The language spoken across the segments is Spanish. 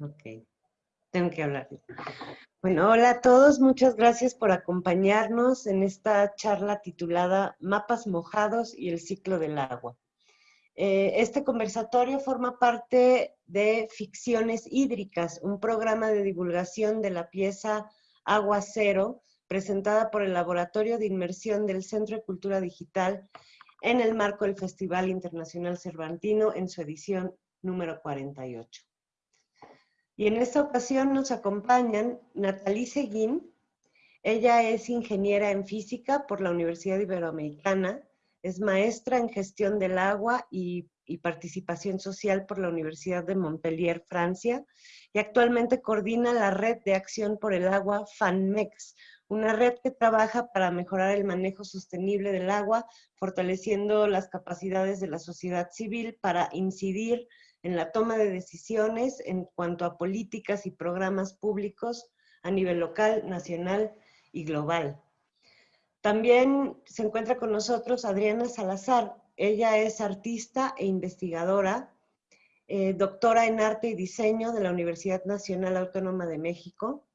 Ok, tengo que hablar. Bueno, hola a todos, muchas gracias por acompañarnos en esta charla titulada Mapas mojados y el ciclo del agua. Eh, este conversatorio forma parte de Ficciones Hídricas, un programa de divulgación de la pieza Agua Cero, presentada por el Laboratorio de Inmersión del Centro de Cultura Digital en el marco del Festival Internacional Cervantino en su edición número 48. Y en esta ocasión nos acompañan Natalie Seguín. Ella es ingeniera en física por la Universidad Iberoamericana, es maestra en gestión del agua y, participación social por la Universidad de Montpellier, Francia, y actualmente coordina la red de acción por el agua FANMEX, una red que trabaja para mejorar el manejo sostenible del agua, fortaleciendo las capacidades de la sociedad civil para incidir en la toma de decisiones en cuanto a políticas y programas públicos a nivel local, nacional y global. También se encuentra con nosotros Adriana Salazar. Ella es artista e investigadora, eh, doctora en arte y diseño de la Universidad Nacional Autónoma de México,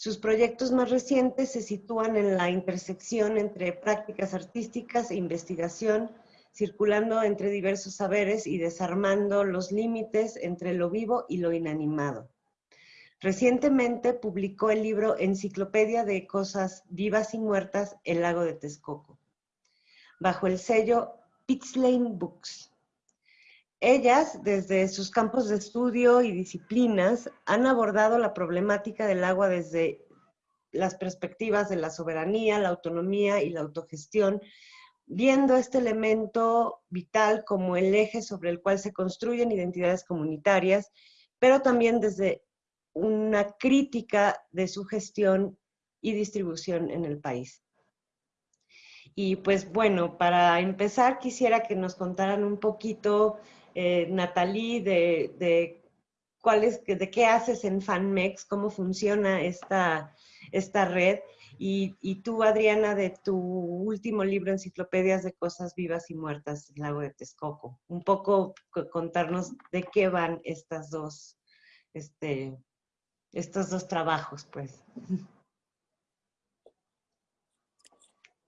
sus proyectos más recientes se sitúan en la intersección entre prácticas artísticas e investigación, circulando entre diversos saberes y desarmando los límites entre lo vivo y lo inanimado. Recientemente publicó el libro Enciclopedia de Cosas Vivas y Muertas, El Lago de Texcoco, bajo el sello Pitslane Books. Ellas, desde sus campos de estudio y disciplinas, han abordado la problemática del agua desde las perspectivas de la soberanía, la autonomía y la autogestión, viendo este elemento vital como el eje sobre el cual se construyen identidades comunitarias, pero también desde una crítica de su gestión y distribución en el país. Y pues bueno, para empezar quisiera que nos contaran un poquito eh, Natalie, de, cuál es, de qué haces en FanMex, cómo funciona esta, esta red, y, tú, Adriana, de tu último libro, Enciclopedias de Cosas Vivas y Muertas, El Lago de Texcoco. Un poco contarnos de qué van estas dos, este, estos dos trabajos, pues.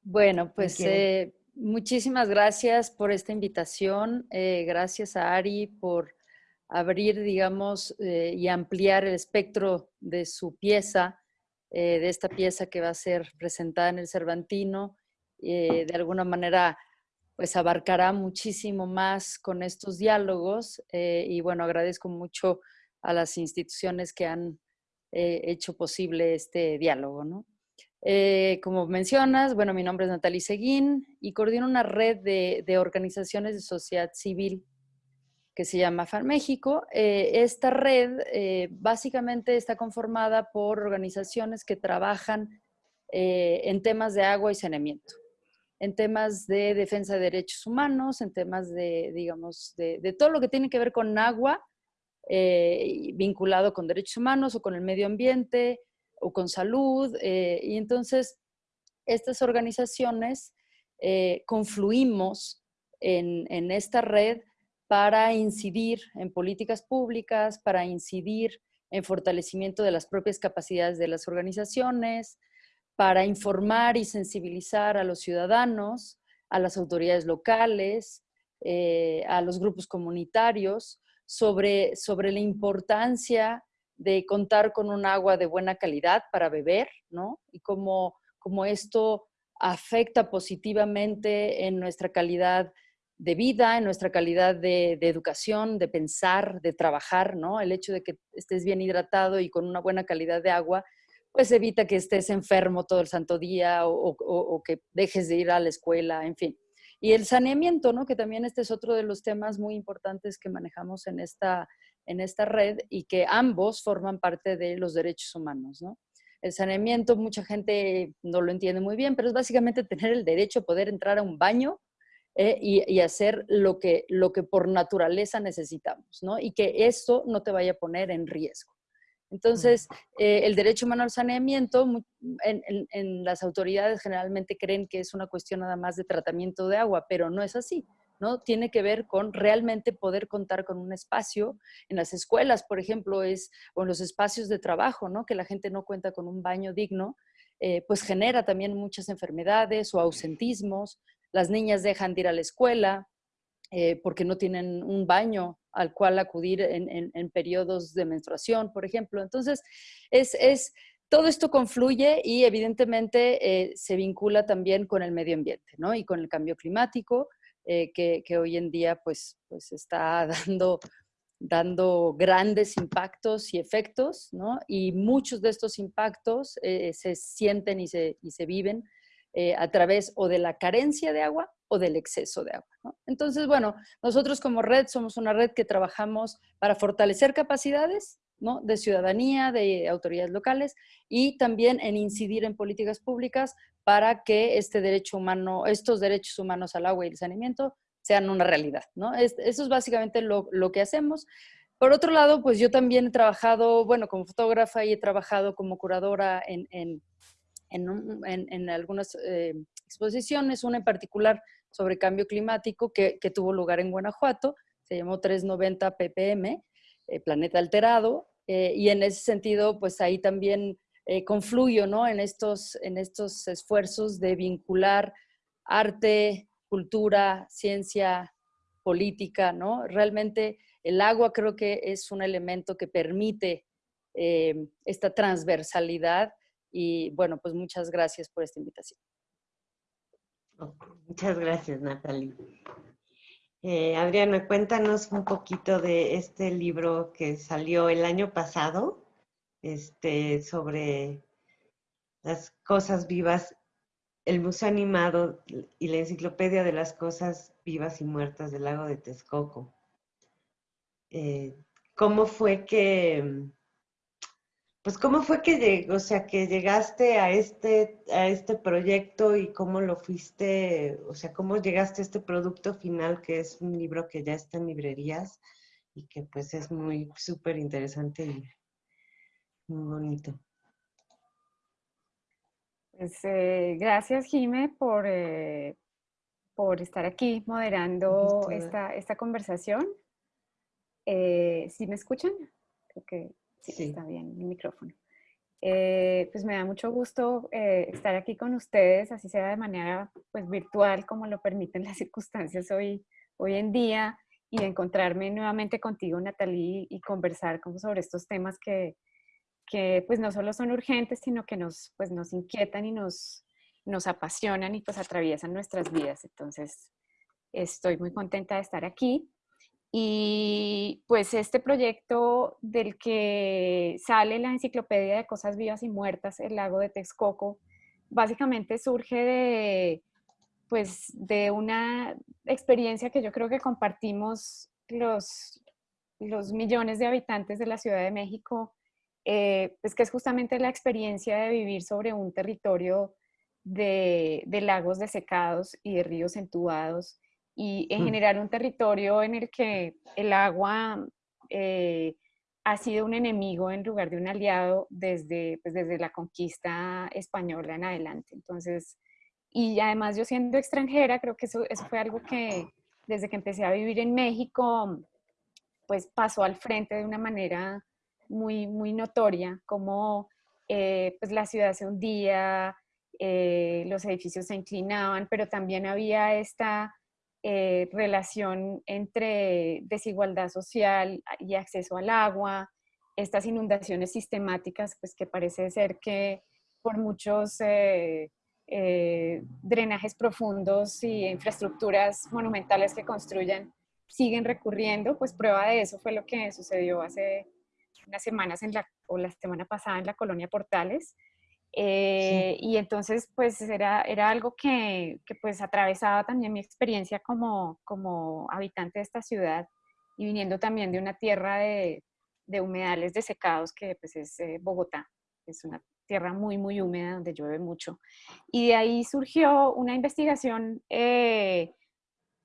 Bueno, pues Muchísimas gracias por esta invitación. Eh, gracias a Ari por abrir, digamos, eh, y ampliar el espectro de su pieza, eh, de esta pieza que va a ser presentada en el Cervantino. de alguna manera, pues abarcará muchísimo más con estos diálogos. y bueno, agradezco mucho a las instituciones que han hecho posible este diálogo, ¿no? Eh, como mencionas, bueno, mi nombre es Natalie Seguín y coordino una red de, organizaciones de sociedad civil que se llama FAN México. Eh, esta red eh, básicamente está conformada por organizaciones que trabajan en temas de agua y saneamiento, en temas de defensa de derechos humanos, en temas de, digamos, de todo lo que tiene que ver con agua, vinculado con derechos humanos o con el medio ambiente, o con salud. Eh, y entonces, estas organizaciones eh, confluimos en, esta red para incidir en políticas públicas, para incidir en fortalecimiento de las propias capacidades de las organizaciones, para informar y sensibilizar a los ciudadanos, a las autoridades locales, eh, a los grupos comunitarios sobre, sobre la importancia de contar con un agua de buena calidad para beber, ¿no? Y cómo, esto afecta positivamente en nuestra calidad de vida, en nuestra calidad de, educación, de pensar, de trabajar, ¿no? El hecho de que estés bien hidratado y con una buena calidad de agua, pues evita que estés enfermo todo el santo día o, que dejes de ir a la escuela, en fin. Y el saneamiento, ¿no? Que también este es otro de los temas muy importantes que manejamos en esta, en esta red y que ambos forman parte de los derechos humanos, ¿no? El saneamiento, mucha gente no lo entiende muy bien, pero es básicamente tener el derecho a poder entrar a un baño eh, y, hacer lo que, lo que por naturaleza necesitamos, ¿no? Y que esto no te vaya a poner en riesgo. Entonces, eh, el derecho humano al saneamiento, en, en, las autoridades generalmente creen que es una cuestión nada más de tratamiento de agua, pero no es así. ¿no? Tiene que ver con realmente poder contar con un espacio. En las escuelas, por ejemplo, es, o en los espacios de trabajo, ¿no? Que la gente no cuenta con un baño digno, eh, pues genera también muchas enfermedades o ausentismos. Las niñas dejan de ir a la escuela eh, porque no tienen un baño al cual acudir en, periodos de menstruación, por ejemplo. Entonces, es, todo esto confluye y evidentemente eh, se vincula también con el medio ambiente ¿no? y con el cambio climático, que, hoy en día pues, pues está dando dando grandes impactos y efectos, ¿no? Y muchos de estos impactos eh, se sienten y se, y se viven eh, a través o de la carencia de agua o del exceso de agua. Entonces, bueno, nosotros como red somos una red que trabajamos para fortalecer capacidades ¿no? de ciudadanía, de autoridades locales y también en incidir en políticas públicas para que este derecho humano, estos derechos humanos al agua y el saneamiento sean una realidad, ¿no? eso es básicamente lo, que hacemos. Por otro lado, pues yo también he trabajado, bueno, como fotógrafa y he trabajado como curadora en, en, algunas eh, exposiciones, una en particular sobre cambio climático que, que, tuvo lugar en Guanajuato, se llamó 390 ppm, eh, Planeta Alterado, eh, y en ese sentido, pues ahí también confluyo, ¿no? En estos, en estos esfuerzos de vincular arte, cultura, ciencia, política, ¿no? Realmente el agua creo que es un elemento que permite eh, esta transversalidad y bueno, pues muchas gracias por esta invitación. Muchas gracias, Natalie. Eh, Adriana, cuéntanos un poquito de este libro que salió el año pasado, este, sobre las cosas vivas el Museo Animado y la Enciclopedia de las Cosas Vivas y Muertas del Lago de Texcoco. Eh, ¿Cómo fue que, pues cómo fue que, o sea, que llegaste a este, a este proyecto y cómo lo fuiste, o sea, cómo llegaste a este producto final que es un libro que ya está en librerías y que pues es muy súper interesante y muy bonito? Pues, eh, gracias, Jime, por, eh, por estar aquí moderando esta, esta conversación. Eh, ¿Sí me escuchan? Creo que sí, está bien el micrófono. pues me da mucho gusto estar aquí con ustedes, así sea de manera pues, virtual, como lo permiten las circunstancias hoy, hoy en día, y encontrarme nuevamente contigo, Natalie, y conversar como sobre estos temas que, que pues no solo son urgentes, sino que nos, pues, nos inquietan y nos, nos apasionan y pues atraviesan nuestras vidas. Entonces, estoy muy contenta de estar aquí. Y pues este proyecto del que sale la enciclopedia de cosas vivas y muertas, el lago de Texcoco, básicamente surge de, pues, de una experiencia que yo creo que compartimos los, los millones de habitantes de la Ciudad de México eh, pues que es justamente la experiencia de vivir sobre un territorio de, lagos desecados y de ríos entubados y en mm. general un territorio en el que el agua eh, ha sido un enemigo en lugar de un aliado desde, pues desde la conquista española en adelante. Entonces, y además yo siendo extranjera, creo que eso, eso fue algo que desde que empecé a vivir en México, pues pasó al frente de una manera muy, muy notoria, como eh, pues la ciudad se hundía, eh, los edificios se inclinaban, pero también había esta eh, relación entre desigualdad social y acceso al agua, estas inundaciones sistemáticas, pues que parece ser que por muchos drenajes profundos y infraestructuras monumentales que construyan, siguen recurriendo, pues prueba de eso fue lo que sucedió hace unas semanas en la, o la semana pasada en la colonia Portales. Eh, y entonces, pues era, era algo que, que, pues atravesaba también mi experiencia como, como habitante de esta ciudad y viniendo también de una tierra de, de humedales desecados que pues es eh, Bogotá. Es una tierra muy, muy húmeda donde llueve mucho. Y de ahí surgió una investigación, eh,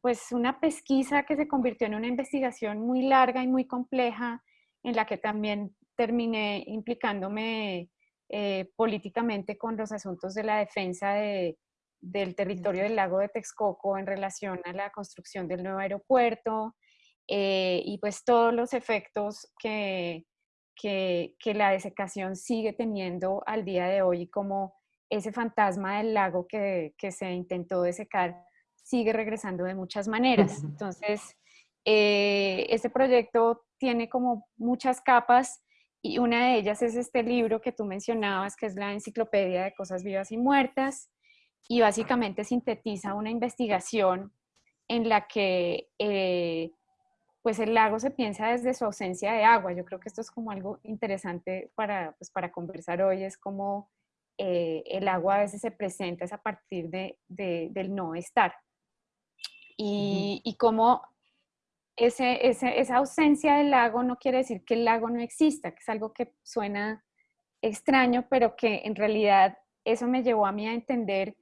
pues una pesquisa que se convirtió en una investigación muy larga y muy compleja en la que también terminé implicándome eh, políticamente con los asuntos de la defensa de, del territorio del lago de Texcoco en relación a la construcción del nuevo aeropuerto eh, y pues todos los efectos que, que, la desecación sigue teniendo al día de hoy, como ese fantasma del lago que, que se intentó desecar sigue regresando de muchas maneras. Entonces, eh, este proyecto tiene como muchas capas y una de ellas es este libro que tú mencionabas, que es la Enciclopedia de Cosas Vivas y Muertas, y básicamente sintetiza una investigación en la que eh, pues el lago se piensa desde su ausencia de agua. Yo creo que esto es como algo interesante para, pues para conversar hoy, es como eh, el agua a veces se presenta es a partir de, del no estar. Y, y cómo ese, esa ausencia del lago no quiere decir que el lago no exista, que es algo que suena extraño, pero que en realidad eso me llevó a mí a entender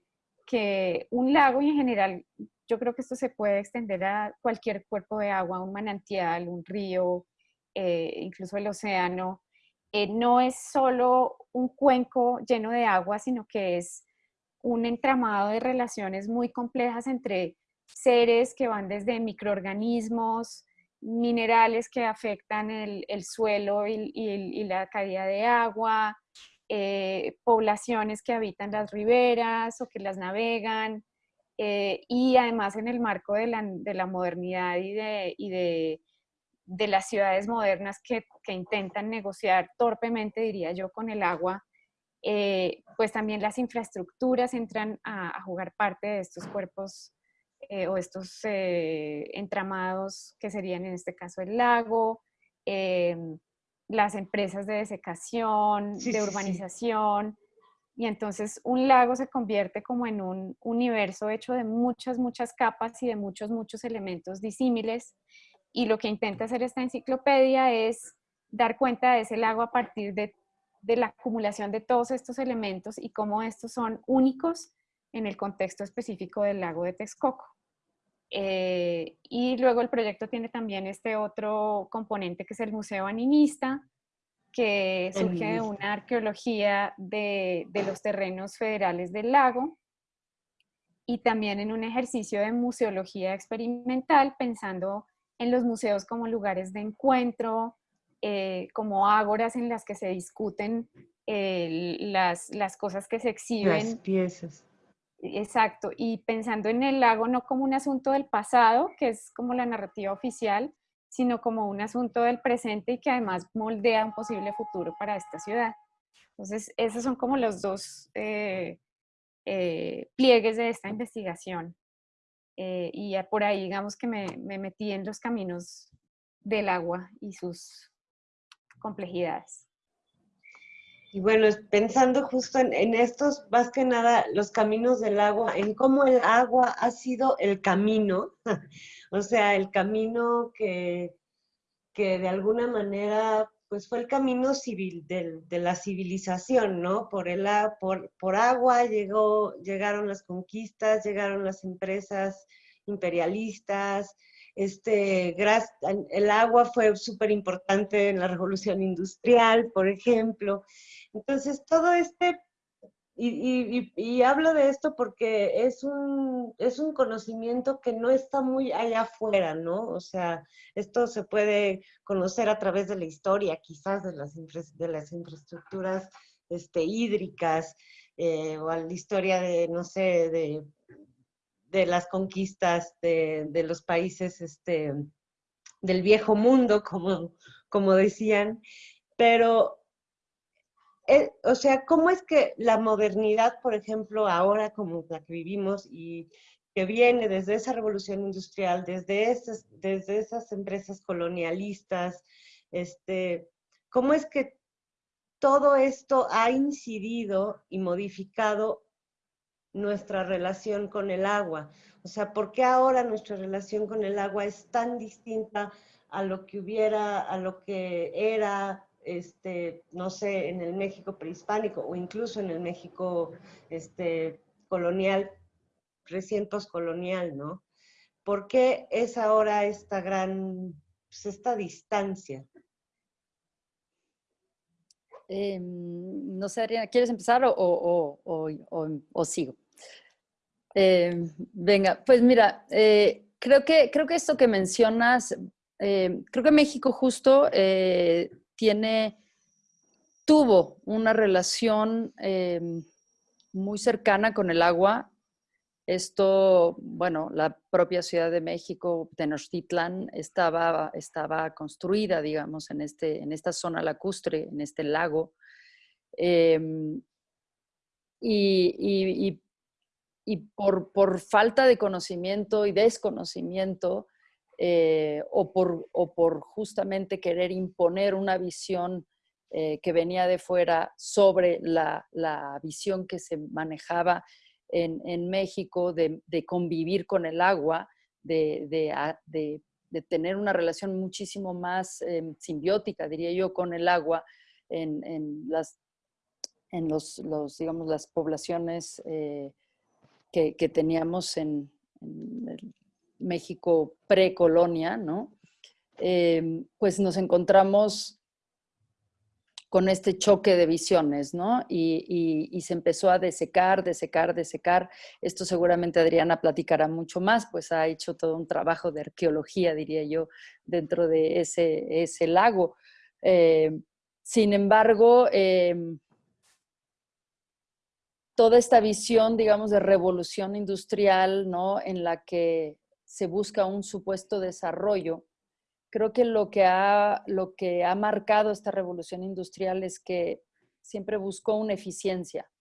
que un lago y en general, yo creo que esto se puede extender a cualquier cuerpo de agua, un manantial, un río, eh, incluso el océano, eh, no es solo un cuenco lleno de agua, sino que es un entramado de relaciones muy complejas entre seres que van desde microorganismos, minerales que afectan el, suelo y, la calidad de agua, eh, poblaciones que habitan las riberas o que las navegan, eh, y además en el marco de la, modernidad y, de, las ciudades modernas que, intentan negociar torpemente, diría yo, con el agua, eh, pues también las infraestructuras entran a, a jugar parte de estos cuerpos eh, o estos eh, entramados que serían en este caso el lago, em, las empresas de desecación, de urbanización. Y entonces un lago se convierte como en un universo hecho de muchas, muchas capas y de muchos, muchos elementos disímiles. Y lo que intenta hacer esta enciclopedia es dar cuenta de ese lago a partir de, de la acumulación de todos estos elementos y cómo estos son únicos en el contexto específico del lago de Texcoco. Eh, y luego el proyecto tiene también este otro componente que es el Museo Animista, que surge de una arqueología de, de, los terrenos federales del lago y también en un ejercicio de museología experimental, pensando en los museos como lugares de encuentro, eh, como ágoras en las que se discuten eh, las, las, cosas que se exhiben. Las piezas. Exacto, y pensando en el lago no como un asunto del pasado, que es como la narrativa oficial, sino como un asunto del presente y que además moldea un posible futuro para esta ciudad. Entonces, esos son como los dos eh, eh, pliegues de esta investigación. Eh, y por ahí, digamos que me, me metí en los caminos del agua y sus complejidades. Y bueno, pensando justo en, estos, más que nada, los caminos del agua, en cómo el agua ha sido el camino, o sea, el camino que, que de alguna manera, pues fue el camino civil de, la civilización, ¿no? Por, el, por, por agua llegó, llegaron las conquistas, llegaron las empresas imperialistas, este, el agua fue súper importante en la revolución industrial, por ejemplo, entonces, todo este, y, hablo de esto porque es un, es un conocimiento que no está muy allá afuera, ¿no? O sea, esto se puede conocer a través de la historia, quizás de las, de las infraestructuras este, hídricas, eh, o la historia de, no sé, de, de las conquistas de, de, los países este, del viejo mundo, como, como decían, pero eh, o sea, ¿cómo es que la modernidad, por ejemplo, ahora como la que vivimos y que viene desde esa revolución industrial, desde esas, desde esas empresas colonialistas, este, cómo es que todo esto ha incidido y modificado nuestra relación con el agua? O sea, ¿por qué ahora nuestra relación con el agua es tan distinta a lo que hubiera, a lo que era este, no sé, en el México prehispánico o incluso en el México este, colonial, recién postcolonial, ¿no? ¿Por qué es ahora esta gran, pues, esta distancia? Em, no sé, Adriana, ¿quieres empezar o, o, sigo? Eh, venga, pues mira, eh, creo, que, creo que esto que mencionas, eh, creo que México justo tiene, tuvo una relación muy cercana con el agua. Esto, bueno, la propia Ciudad de México, Tenochtitlan, estaba, estaba construida, digamos, en, este, en esta zona lacustre, en este lago. y, y por, por, falta de conocimiento y desconocimiento, eh, o, por, o, por, justamente querer imponer una visión eh, que venía de fuera sobre la, la visión que se manejaba en, en México de, de, convivir con el agua, de, de, de tener una relación muchísimo más eh, simbiótica, diría yo, con el agua en, en las, en los, los, digamos, las poblaciones que, teníamos en, México precolonia, ¿no? Em, pues nos encontramos con este choque de visiones, ¿no? Y, se empezó a desecar, desecar, desecar. Esto seguramente Adriana platicará mucho más, pues ha hecho todo un trabajo de arqueología, diría yo, dentro de ese, ese lago. Em, sin embargo, em, toda esta visión, digamos, de revolución industrial, ¿no? En la que se busca un supuesto desarrollo. Creo que lo que ha, lo que ha marcado esta revolución industrial es que siempre buscó una eficiencia,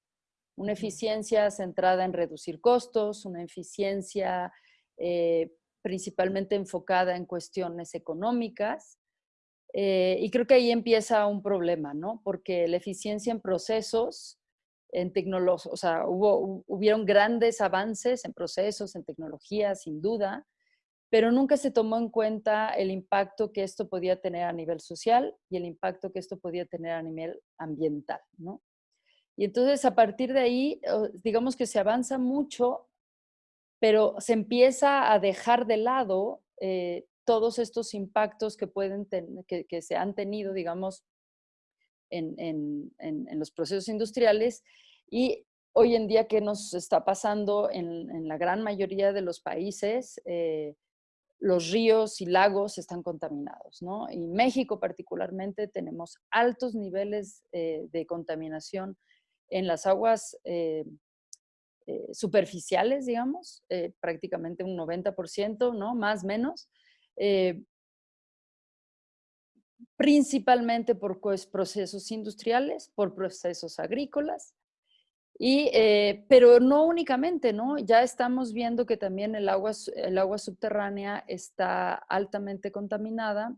una eficiencia centrada en reducir costos, una eficiencia eh, principalmente enfocada en cuestiones económicas. Eh, y creo que ahí empieza un problema, ¿no? Porque la eficiencia en procesos en tecnología, o sea, hubo, hubieron grandes avances en procesos, en tecnología, sin duda, pero nunca se tomó en cuenta el impacto que esto podía tener a nivel social y el impacto que esto podía tener a nivel ambiental, ¿no? Y entonces a partir de ahí, digamos que se avanza mucho, pero se empieza a dejar de lado eh, todos estos impactos que, pueden que, que, se han tenido, digamos, en, en, en, los procesos industriales y hoy en día, ¿qué nos está pasando en, la gran mayoría de los países? Eh, los ríos y lagos están contaminados, ¿no? Y México particularmente tenemos altos niveles eh, de contaminación en las aguas eh, superficiales, digamos, prácticamente un 90%, ¿no? Más menos principalmente por pues, procesos industriales, por procesos agrícolas, y, eh, pero no únicamente, ¿no? Ya estamos viendo que también el agua, el agua subterránea está altamente contaminada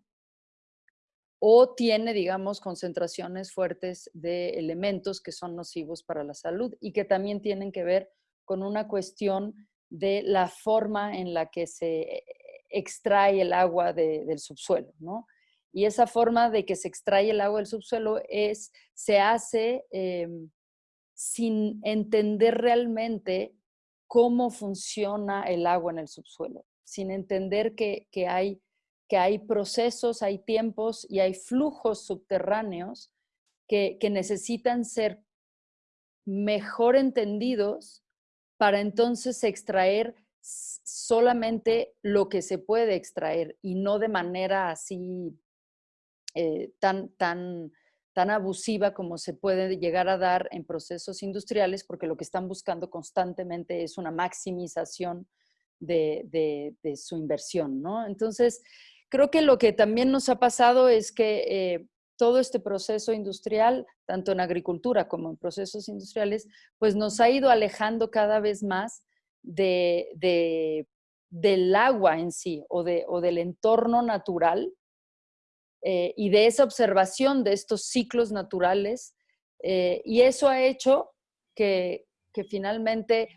o tiene, digamos, concentraciones fuertes de elementos que son nocivos para la salud y que también tienen que ver con una cuestión de la forma en la que se extrae el agua del subsuelo, ¿no? Y esa forma de que se extrae el agua del subsuelo es, se hace em, sin entender realmente cómo funciona el agua en el subsuelo, sin entender que, hay, que hay procesos, hay tiempos y hay flujos subterráneos que, que necesitan ser mejor entendidos para entonces extraer solamente lo que se puede extraer y no de manera así eh, tan, tan, tan abusiva como se puede llegar a dar en procesos industriales, porque lo que están buscando constantemente es una maximización de, su inversión, ¿no? Entonces, creo que lo que también nos ha pasado es que eh, todo este proceso industrial, tanto en agricultura como en procesos industriales, pues nos ha ido alejando cada vez más de, del agua en sí o, de, o del entorno natural eh, y de esa observación de estos ciclos naturales. Eh, y eso ha hecho que, que finalmente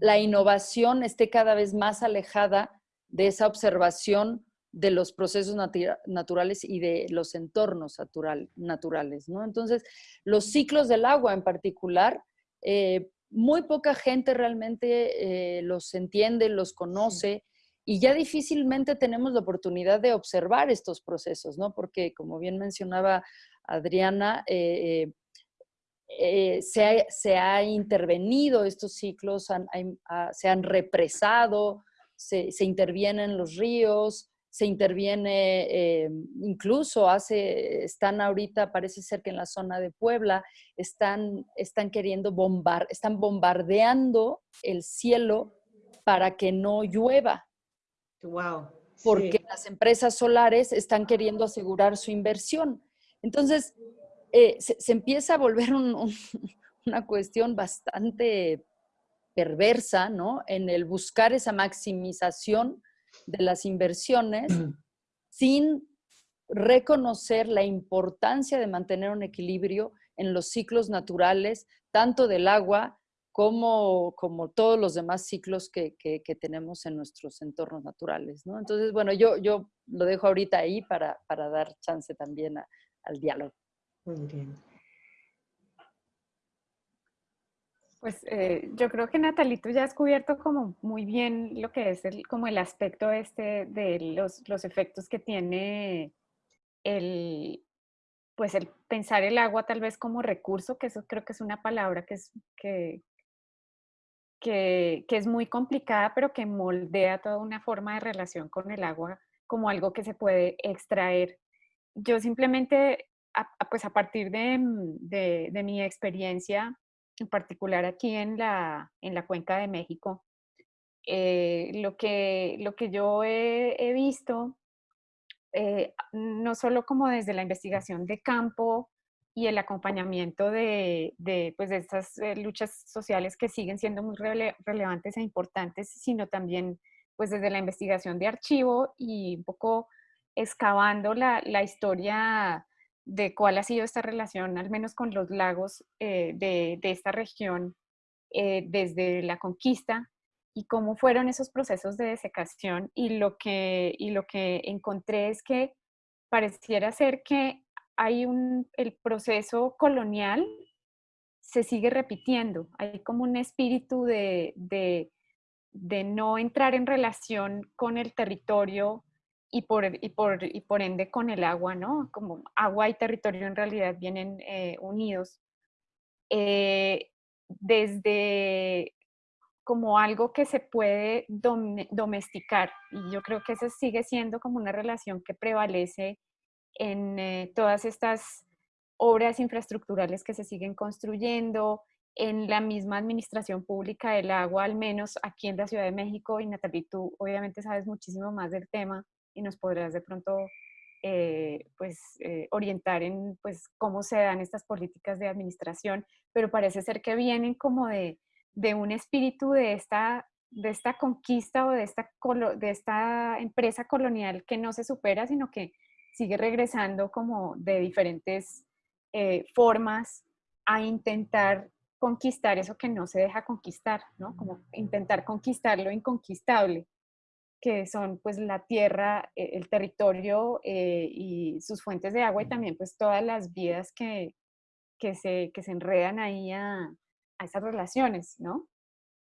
la innovación esté cada vez más alejada de esa observación de los procesos naturales y de los entornos naturales. ¿no? Entonces, los ciclos del agua en particular, eh, muy poca gente realmente los entiende, los conoce y ya difícilmente tenemos la oportunidad de observar estos procesos, ¿no? Porque, como bien mencionaba Adriana, eh, eh, se, ha, intervenido estos ciclos, ah, se han represado, se, intervienen los ríos, se interviene, eh, incluso hace, están ahorita, parece ser que en la zona de Puebla, están, están queriendo bombar, están bombardeando el cielo para que no llueva. Wow. Porque las empresas solares están queriendo asegurar su inversión. Entonces, eh, se, empieza a volver una cuestión bastante perversa, ¿no? En el buscar esa maximización de las inversiones sin reconocer la importancia de mantener un equilibrio en los ciclos naturales, tanto del agua como, como todos los demás ciclos que, tenemos en nuestros entornos naturales. ¿no? Entonces, bueno, yo, yo lo dejo ahorita ahí para, dar chance también al diálogo. Muy bien. Pues eh, yo creo que Natalito ya has cubierto como muy bien lo que es el, como el aspecto este de los, los efectos que tiene el, pues el pensar el agua tal vez como recurso, que eso creo que es una palabra que es, que, que, es muy complicada, pero que moldea toda una forma de relación con el agua como algo que se puede extraer. Yo simplemente, pues a partir de, de, de mi experiencia, en particular aquí en la, en la cuenca de México, eh, lo, que, lo que yo he, visto, eh, no solo como desde la investigación de campo y el acompañamiento de, de, pues de estas eh, luchas sociales que siguen siendo muy relevantes e importantes, sino también pues desde la investigación de archivo y un poco excavando la, la historia de cuál ha sido esta relación, al menos con los lagos eh, de, esta región eh, desde la conquista y cómo fueron esos procesos de desecación. Y lo que, y lo que encontré es que pareciera ser que hay un, el proceso colonial se sigue repitiendo, hay como un espíritu de, de, no entrar en relación con el territorio y por, y, por, y por ende con el agua, ¿no? Como agua y territorio en realidad vienen eh, unidos. Eh, desde como algo que se puede domesticar. Y yo creo que esa sigue siendo como una relación que prevalece en eh, todas estas obras infraestructurales que se siguen construyendo, en la misma administración pública del agua, al menos aquí en la Ciudad de México. Y Natalie, tú obviamente sabes muchísimo más del tema y nos podrás de pronto eh, pues, eh, orientar en pues, cómo se dan estas políticas de administración, pero parece ser que vienen como de, de un espíritu de esta, de esta conquista o de esta, de esta empresa colonial que no se supera, sino que sigue regresando como de diferentes eh, formas a intentar conquistar eso que no se deja conquistar, ¿no? Como intentar conquistar lo inconquistable que son pues la tierra, eh, el territorio eh, y sus fuentes de agua y también pues todas las vidas que, que, se, que se enredan ahí a, a, esas relaciones, ¿no?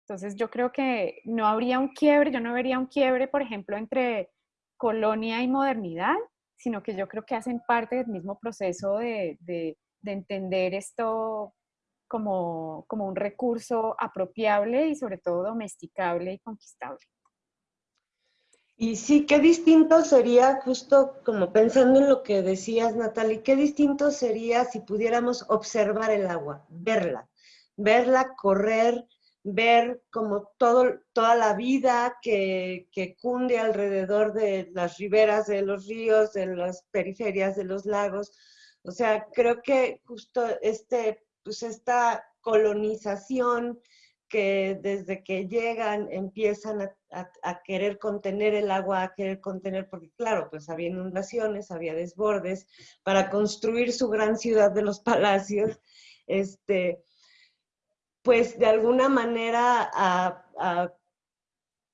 Entonces yo creo que no habría un quiebre, yo no vería un quiebre, por ejemplo, entre colonia y modernidad, sino que yo creo que hacen parte del mismo proceso de, de, de entender esto como, como un recurso apropiable y sobre todo domesticable y conquistable. Y sí, qué distinto sería, justo como pensando en lo que decías, Natalie, qué distinto sería si pudiéramos observar el agua, verla, verla correr, ver como todo, toda la vida que, que cunde alrededor de las riberas de los ríos, de las periferias de los lagos. O sea, creo que justo este, pues esta colonización que desde que llegan empiezan a, querer contener el agua, a querer contener, porque claro, pues había inundaciones, había desbordes, para construir su gran ciudad de los palacios, este, pues de alguna manera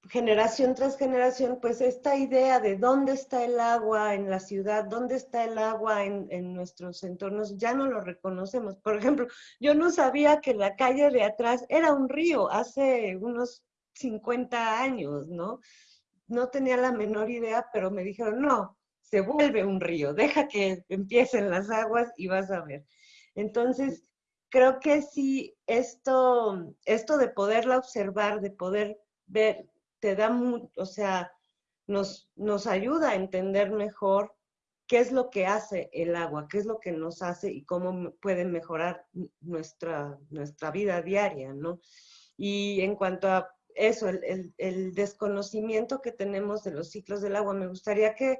generación tras generación, pues esta idea de dónde está el agua en la ciudad, dónde está el agua en, nuestros entornos, ya no lo reconocemos. Por ejemplo, yo no sabía que la calle de atrás era un río hace unos 50 años, ¿no? No tenía la menor idea, pero me dijeron, no, se vuelve un río, deja que empiecen las aguas y vas a ver. Entonces, creo que sí, esto, esto de poderla observar, de poder ver, te da, mucho, o sea, nos, nos ayuda a entender mejor qué es lo que hace el agua, qué es lo que nos hace y cómo puede mejorar nuestra, nuestra vida diaria, ¿no? Y en cuanto a eso, el, el, desconocimiento que tenemos de los ciclos del agua, me gustaría que,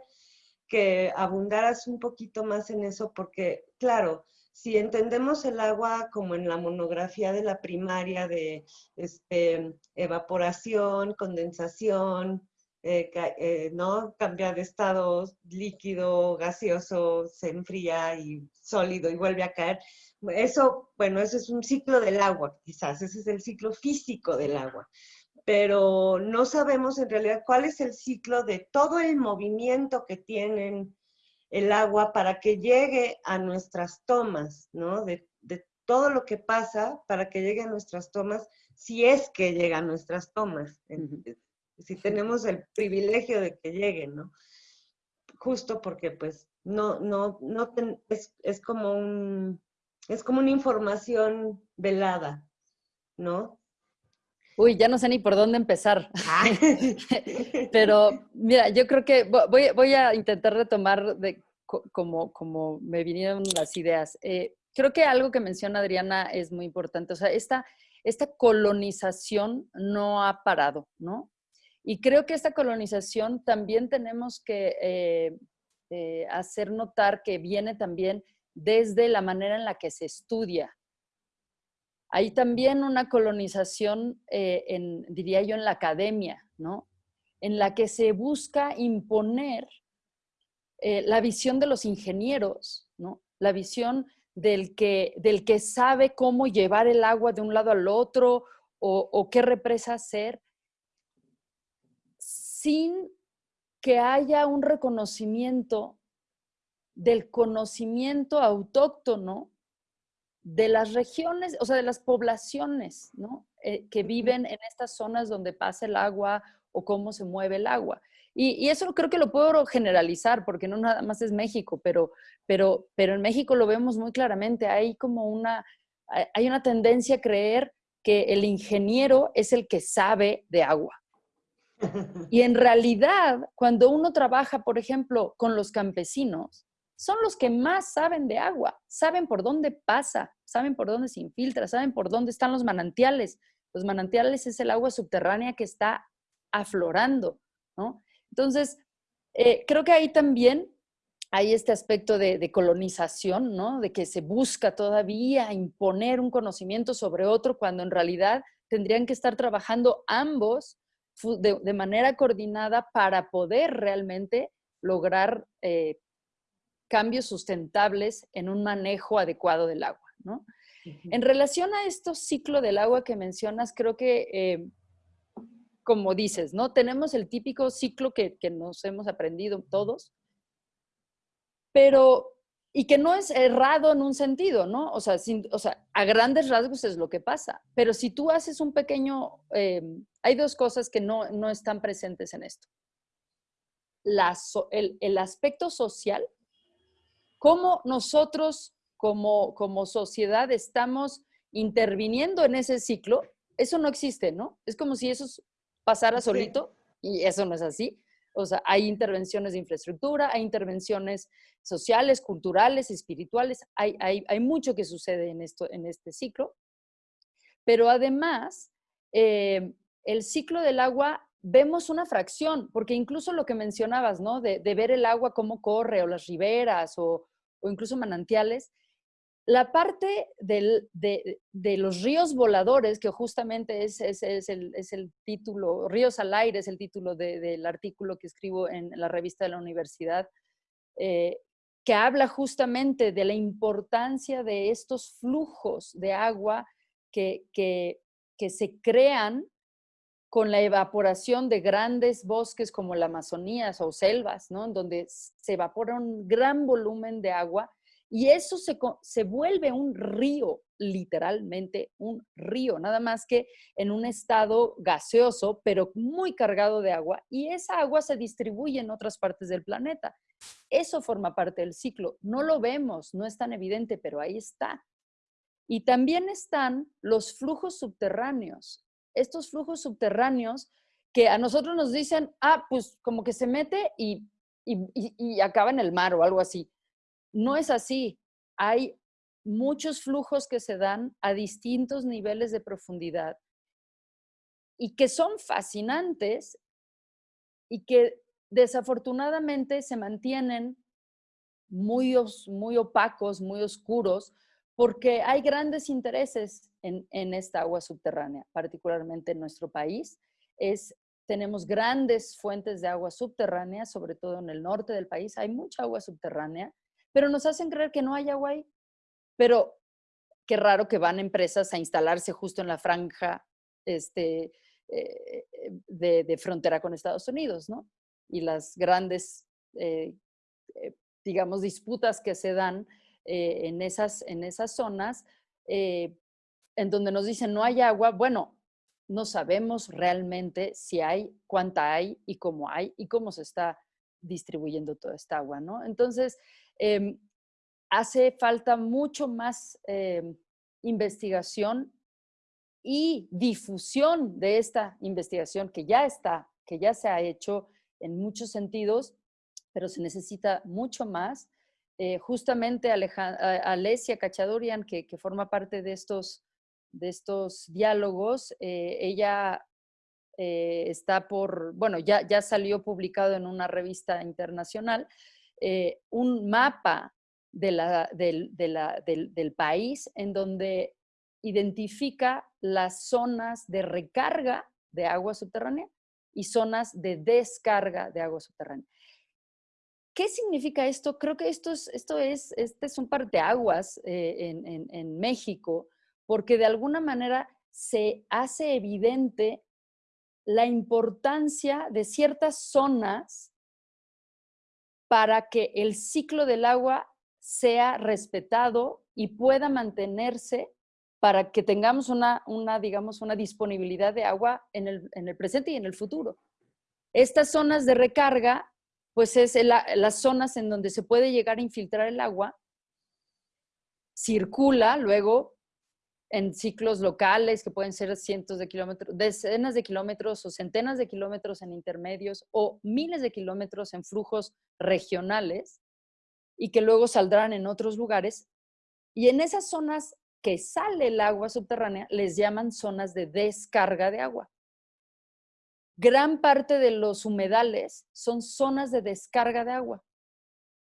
que abundaras un poquito más en eso, porque, claro, si entendemos el agua como en la monografía de la primaria de este, evaporación, condensación, eh, eh, ¿no? Cambia de estado líquido, gaseoso, se enfría y sólido y vuelve a caer. Eso, bueno, eso es un ciclo del agua, quizás, ese es el ciclo físico del agua. Pero no sabemos en realidad cuál es el ciclo de todo el movimiento que tienen el agua para que llegue a nuestras tomas, ¿no? De, de todo lo que pasa para que llegue a nuestras tomas, si es que llega a nuestras tomas si tenemos el privilegio de que lleguen, ¿no? Justo porque pues no, no, no, es, es, como un, es como una información velada, ¿no? Uy, ya no sé ni por dónde empezar. Ah. Pero mira, yo creo que voy, voy a intentar retomar de como, como me vinieron las ideas. Eh, creo que algo que menciona Adriana es muy importante. O sea, esta, esta colonización no ha parado, ¿no? Y creo que esta colonización también tenemos que eh, eh, hacer notar que viene también desde la manera en la que se estudia. Hay también una colonización, eh, diría yo, en la academia, ¿no? En la que se busca imponer la visión de los ingenieros, ¿no? La visión del que, del que sabe cómo llevar el agua de un lado al otro o qué represa hacer sin que haya un reconocimiento del conocimiento autóctono de las regiones, o sea, de las poblaciones, ¿no? Eh, que viven en estas zonas donde pasa el agua o cómo se mueve el agua. Y, eso creo que lo puedo generalizar, porque no nada más es México, pero, pero, pero en México lo vemos muy claramente. Hay como una, hay una tendencia a creer que el ingeniero es el que sabe de agua. Y en realidad, cuando uno trabaja, por ejemplo, con los campesinos, son los que más saben de agua, saben por dónde pasa, saben por dónde se infiltra, saben por dónde están los manantiales. Los manantiales es el agua subterránea que está aflorando, ¿no? Entonces, eh, creo que ahí también hay este aspecto de, de, colonización, ¿no? De que se busca todavía imponer un conocimiento sobre otro cuando en realidad tendrían que estar trabajando ambos de, manera coordinada para poder realmente lograr eh, cambios sustentables en un manejo adecuado del agua. ¿no? En relación a estos ciclo del agua que mencionas, creo que, eh, como dices, ¿no? Tenemos el típico ciclo que, que nos hemos aprendido todos, pero y que no es errado en un sentido, ¿no? O sea, o sea, a grandes rasgos es lo que pasa, pero si tú haces un pequeño, eh, hay dos cosas que no, no están presentes en esto. el, el, aspecto social, cómo nosotros como, como sociedad estamos interviniendo en ese ciclo, eso no existe, ¿no? Es como si eso pasara solito y eso no es así. O sea, hay intervenciones de infraestructura, hay intervenciones sociales, culturales, espirituales, hay, hay, mucho que sucede en, esto, en este ciclo. Pero además, eh, el ciclo del agua vemos una fracción, porque incluso lo que mencionabas, ¿no? De, ver el agua cómo corre, o las riberas, o, incluso manantiales, la parte de, los ríos voladores, que justamente es, el, título, Ríos al aire es el título del artículo que escribo en la revista de la universidad, eh, que habla justamente de la importancia de estos flujos de agua que, que, se crean con la evaporación de grandes bosques como la Amazonía o selvas, ¿no? donde se evapora un gran volumen de agua y eso se, se, vuelve un río, literalmente un río, nada más que en un estado gaseoso, pero muy cargado de agua, y esa agua se distribuye en otras partes del planeta. Eso forma parte del ciclo. No lo vemos, no es tan evidente, pero ahí está. Y también están los flujos subterráneos. Estos flujos subterráneos que a nosotros nos dicen, ah, pues como que se mete y, y acaba en el mar o algo así. No es así. Hay muchos flujos que se dan a distintos niveles de profundidad y que son fascinantes y que desafortunadamente se mantienen muy, muy opacos, muy oscuros, porque hay grandes intereses en, en, esta agua subterránea, particularmente en nuestro país. Es, tenemos grandes fuentes de agua subterránea, sobre todo en el norte del país, hay mucha agua subterránea, pero nos hacen creer que no hay agua ahí. Pero qué raro que van empresas a instalarse justo en la franja este, eh, de, frontera con Estados Unidos, ¿no? Y las grandes, eh, eh, digamos, disputas que se dan en, esas, en esas zonas, en donde nos dicen no hay agua, bueno, no sabemos realmente si hay, cuánta hay y cómo hay y cómo se está distribuyendo toda esta agua, ¿no? Entonces, em, hace falta mucho más em, investigación y difusión de esta investigación que ya está, que ya se ha hecho en muchos sentidos, pero se necesita mucho más. Eh, justamente Alesia Cachadorian, que, que, forma parte de estos, de estos diálogos, eh, ella eh, está por, bueno, ya, ya salió publicado en una revista internacional, un mapa de del, del, del país en donde identifica las zonas de recarga de agua subterránea y zonas de descarga de agua subterránea. ¿Qué significa esto? Creo que esto es, esto es, este es un parteaguas eh, en, en México, porque de alguna manera se hace evidente la importancia de ciertas zonas para que el ciclo del agua sea respetado y pueda mantenerse para que tengamos una, una, digamos, una disponibilidad de agua en el, en el presente y en el futuro. Estas zonas de recarga, pues es las zonas en donde se puede llegar a infiltrar el agua, circula luego en ciclos locales que pueden ser cientos de kilómetros, decenas de kilómetros o centenas de kilómetros en intermedios o miles de kilómetros en flujos regionales y que luego saldrán en otros lugares. Y en esas zonas que sale el agua subterránea les llaman zonas de descarga de agua. Gran parte de los humedales son zonas de descarga de agua.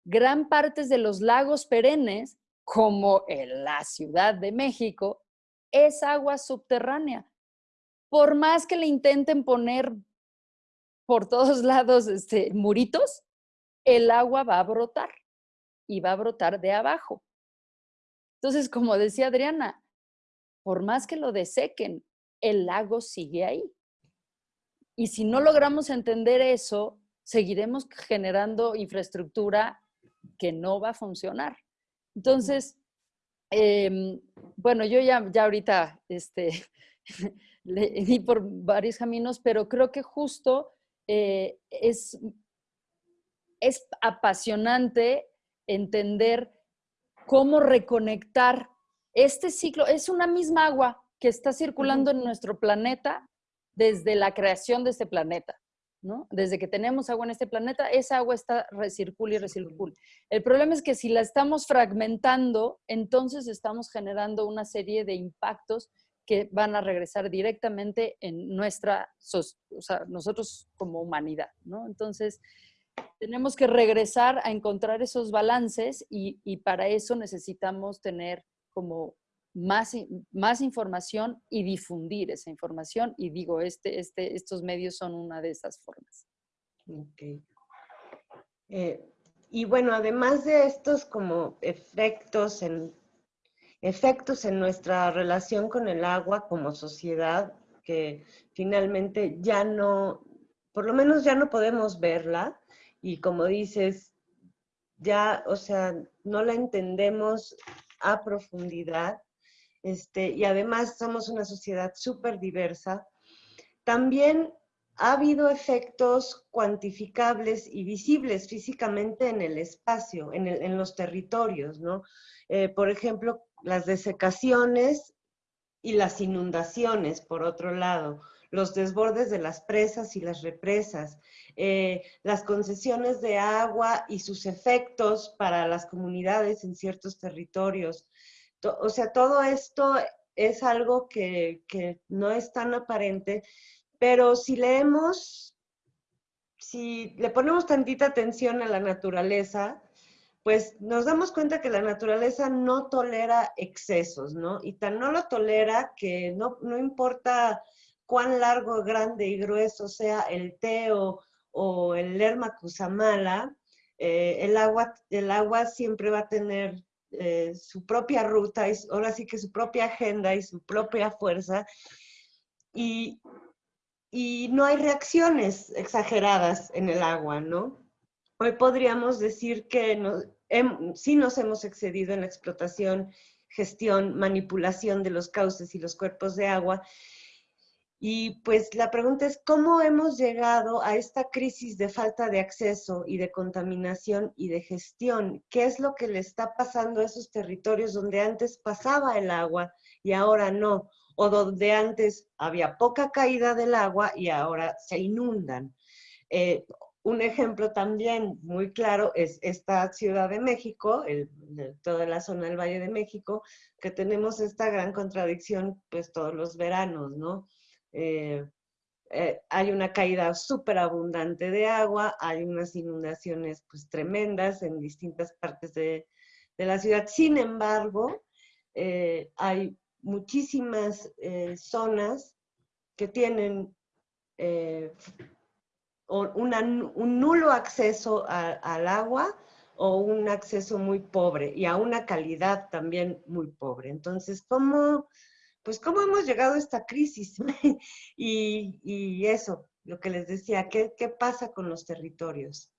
Gran parte de los lagos perennes, como en la Ciudad de México, es agua subterránea. Por más que le intenten poner por todos lados este, muritos, el agua va a brotar y va a brotar de abajo. Entonces, como decía Adriana, por más que lo desequen, el lago sigue ahí. Y si no logramos entender eso, seguiremos generando infraestructura que no va a funcionar. Entonces, em, bueno, yo ya, ya ahorita este, le di por varios caminos, pero creo que justo eh, es, es apasionante entender cómo reconectar este ciclo. Es una misma agua que está circulando en nuestro planeta desde la creación de este planeta. ¿no? Desde que tenemos agua en este planeta, esa agua está recircula y recircula. El problema es que si la estamos fragmentando, entonces estamos generando una serie de impactos que van a regresar directamente en nuestra, o sea, nosotros como humanidad, ¿no? Entonces, tenemos que regresar a encontrar esos balances y, para eso necesitamos tener como más, más información y difundir esa información. Y digo, este, este, estos medios son una de esas formas. Eh, y bueno, además de estos como efectos en, efectos en nuestra relación con el agua como sociedad, que finalmente ya no, por lo menos ya no podemos verla, y como dices, ya, o sea, no la entendemos a profundidad, este, y además somos una sociedad súper diversa. También ha habido efectos cuantificables y visibles físicamente en el espacio, en, los territorios, ¿no? Eh, por ejemplo, las desecaciones y las inundaciones, por otro lado, los desbordes de las presas y las represas, eh, las concesiones de agua y sus efectos para las comunidades en ciertos territorios. O sea, todo esto es algo que, que no es tan aparente, pero si leemos, si le ponemos tantita atención a la naturaleza, pues nos damos cuenta que la naturaleza no tolera excesos, ¿no? Y tan no lo tolera que no, no importa cuán largo, grande y grueso sea el teo o el lerma cusamala, eh, el, agua, el agua siempre va a tener eh, su propia ruta, y ahora sí que su propia agenda y su propia fuerza, y, y no hay reacciones exageradas en el agua, ¿no? Hoy podríamos decir que sí nos hemos excedido en la explotación, gestión, manipulación de los cauces y los cuerpos de agua. Y pues la pregunta es, ¿cómo hemos llegado a esta crisis de falta de acceso y de contaminación y de gestión? ¿Qué es lo que le está pasando a esos territorios donde antes pasaba el agua y ahora no? O donde antes había poca caída del agua y ahora se inundan. Eh, un ejemplo también muy claro es esta Ciudad de México, toda la zona del Valle de México, que tenemos esta gran contradicción pues todos los veranos, ¿no? Eh, eh, hay una caída súper abundante de agua, hay unas inundaciones pues tremendas en distintas partes de, la ciudad. Sin embargo, eh, hay muchísimas zonas que tienen un nulo acceso al agua o un acceso muy pobre y a una calidad también muy pobre. Entonces, ¿cómo, pues, cómo hemos llegado a esta crisis? y, eso, lo que les decía, ¿qué, ¿qué pasa con los territorios?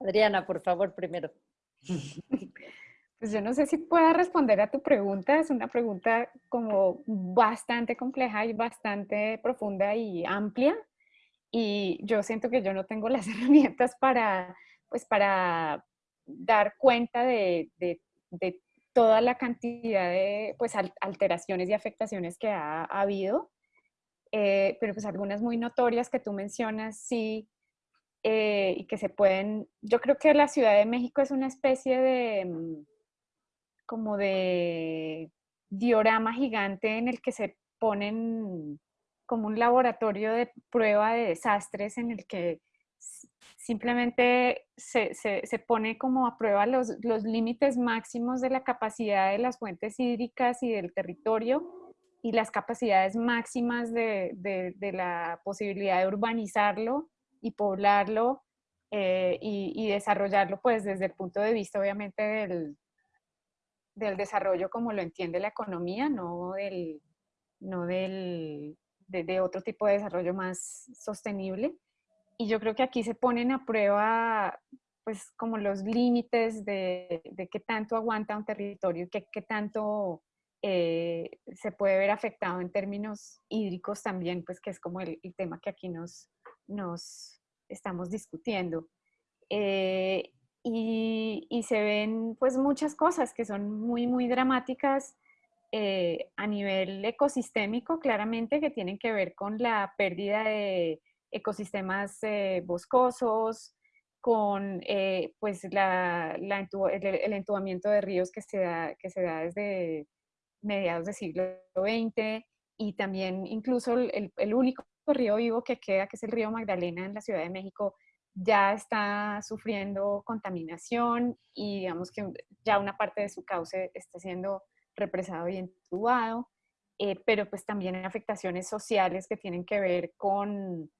Adriana, por favor, primero. Pues yo no sé si pueda responder a tu pregunta, es una pregunta como bastante compleja y bastante profunda y amplia y yo siento que yo no tengo las herramientas para, pues para dar cuenta de, de, toda la cantidad de pues, alteraciones y afectaciones que ha, habido, eh, pero pues algunas muy notorias que tú mencionas, sí, eh, y que se pueden, yo creo que la Ciudad de México es una especie de mm, como de diorama gigante en el que se ponen como un laboratorio de prueba de desastres en el que simplemente se, se, pone como a prueba los, los límites máximos de la capacidad de las fuentes hídricas y del territorio y las capacidades máximas de, de, la posibilidad de urbanizarlo y poblarlo eh, y, y, desarrollarlo pues desde el punto de vista obviamente del, del desarrollo como lo entiende la economía, no del, no del, de, otro tipo de desarrollo más sostenible. Y yo creo que aquí se ponen a prueba pues como los límites de, de qué tanto aguanta un territorio, qué, qué tanto eh, se puede ver afectado en términos hídricos también, pues que es como el, tema que aquí nos, nos estamos discutiendo. Eh, y, se ven pues muchas cosas que son muy, muy dramáticas eh, a nivel ecosistémico, claramente, que tienen que ver con la pérdida de ecosistemas eh, boscosos, con eh, pues la, el, entubamiento de ríos que se, da, que se da desde mediados del siglo XX y también incluso el, el único río vivo que queda, que es el río Magdalena en la Ciudad de México, ya está sufriendo contaminación y digamos que ya una parte de su cauce está siendo represado y entubado, eh, pero pues también afectaciones sociales que tienen que ver con,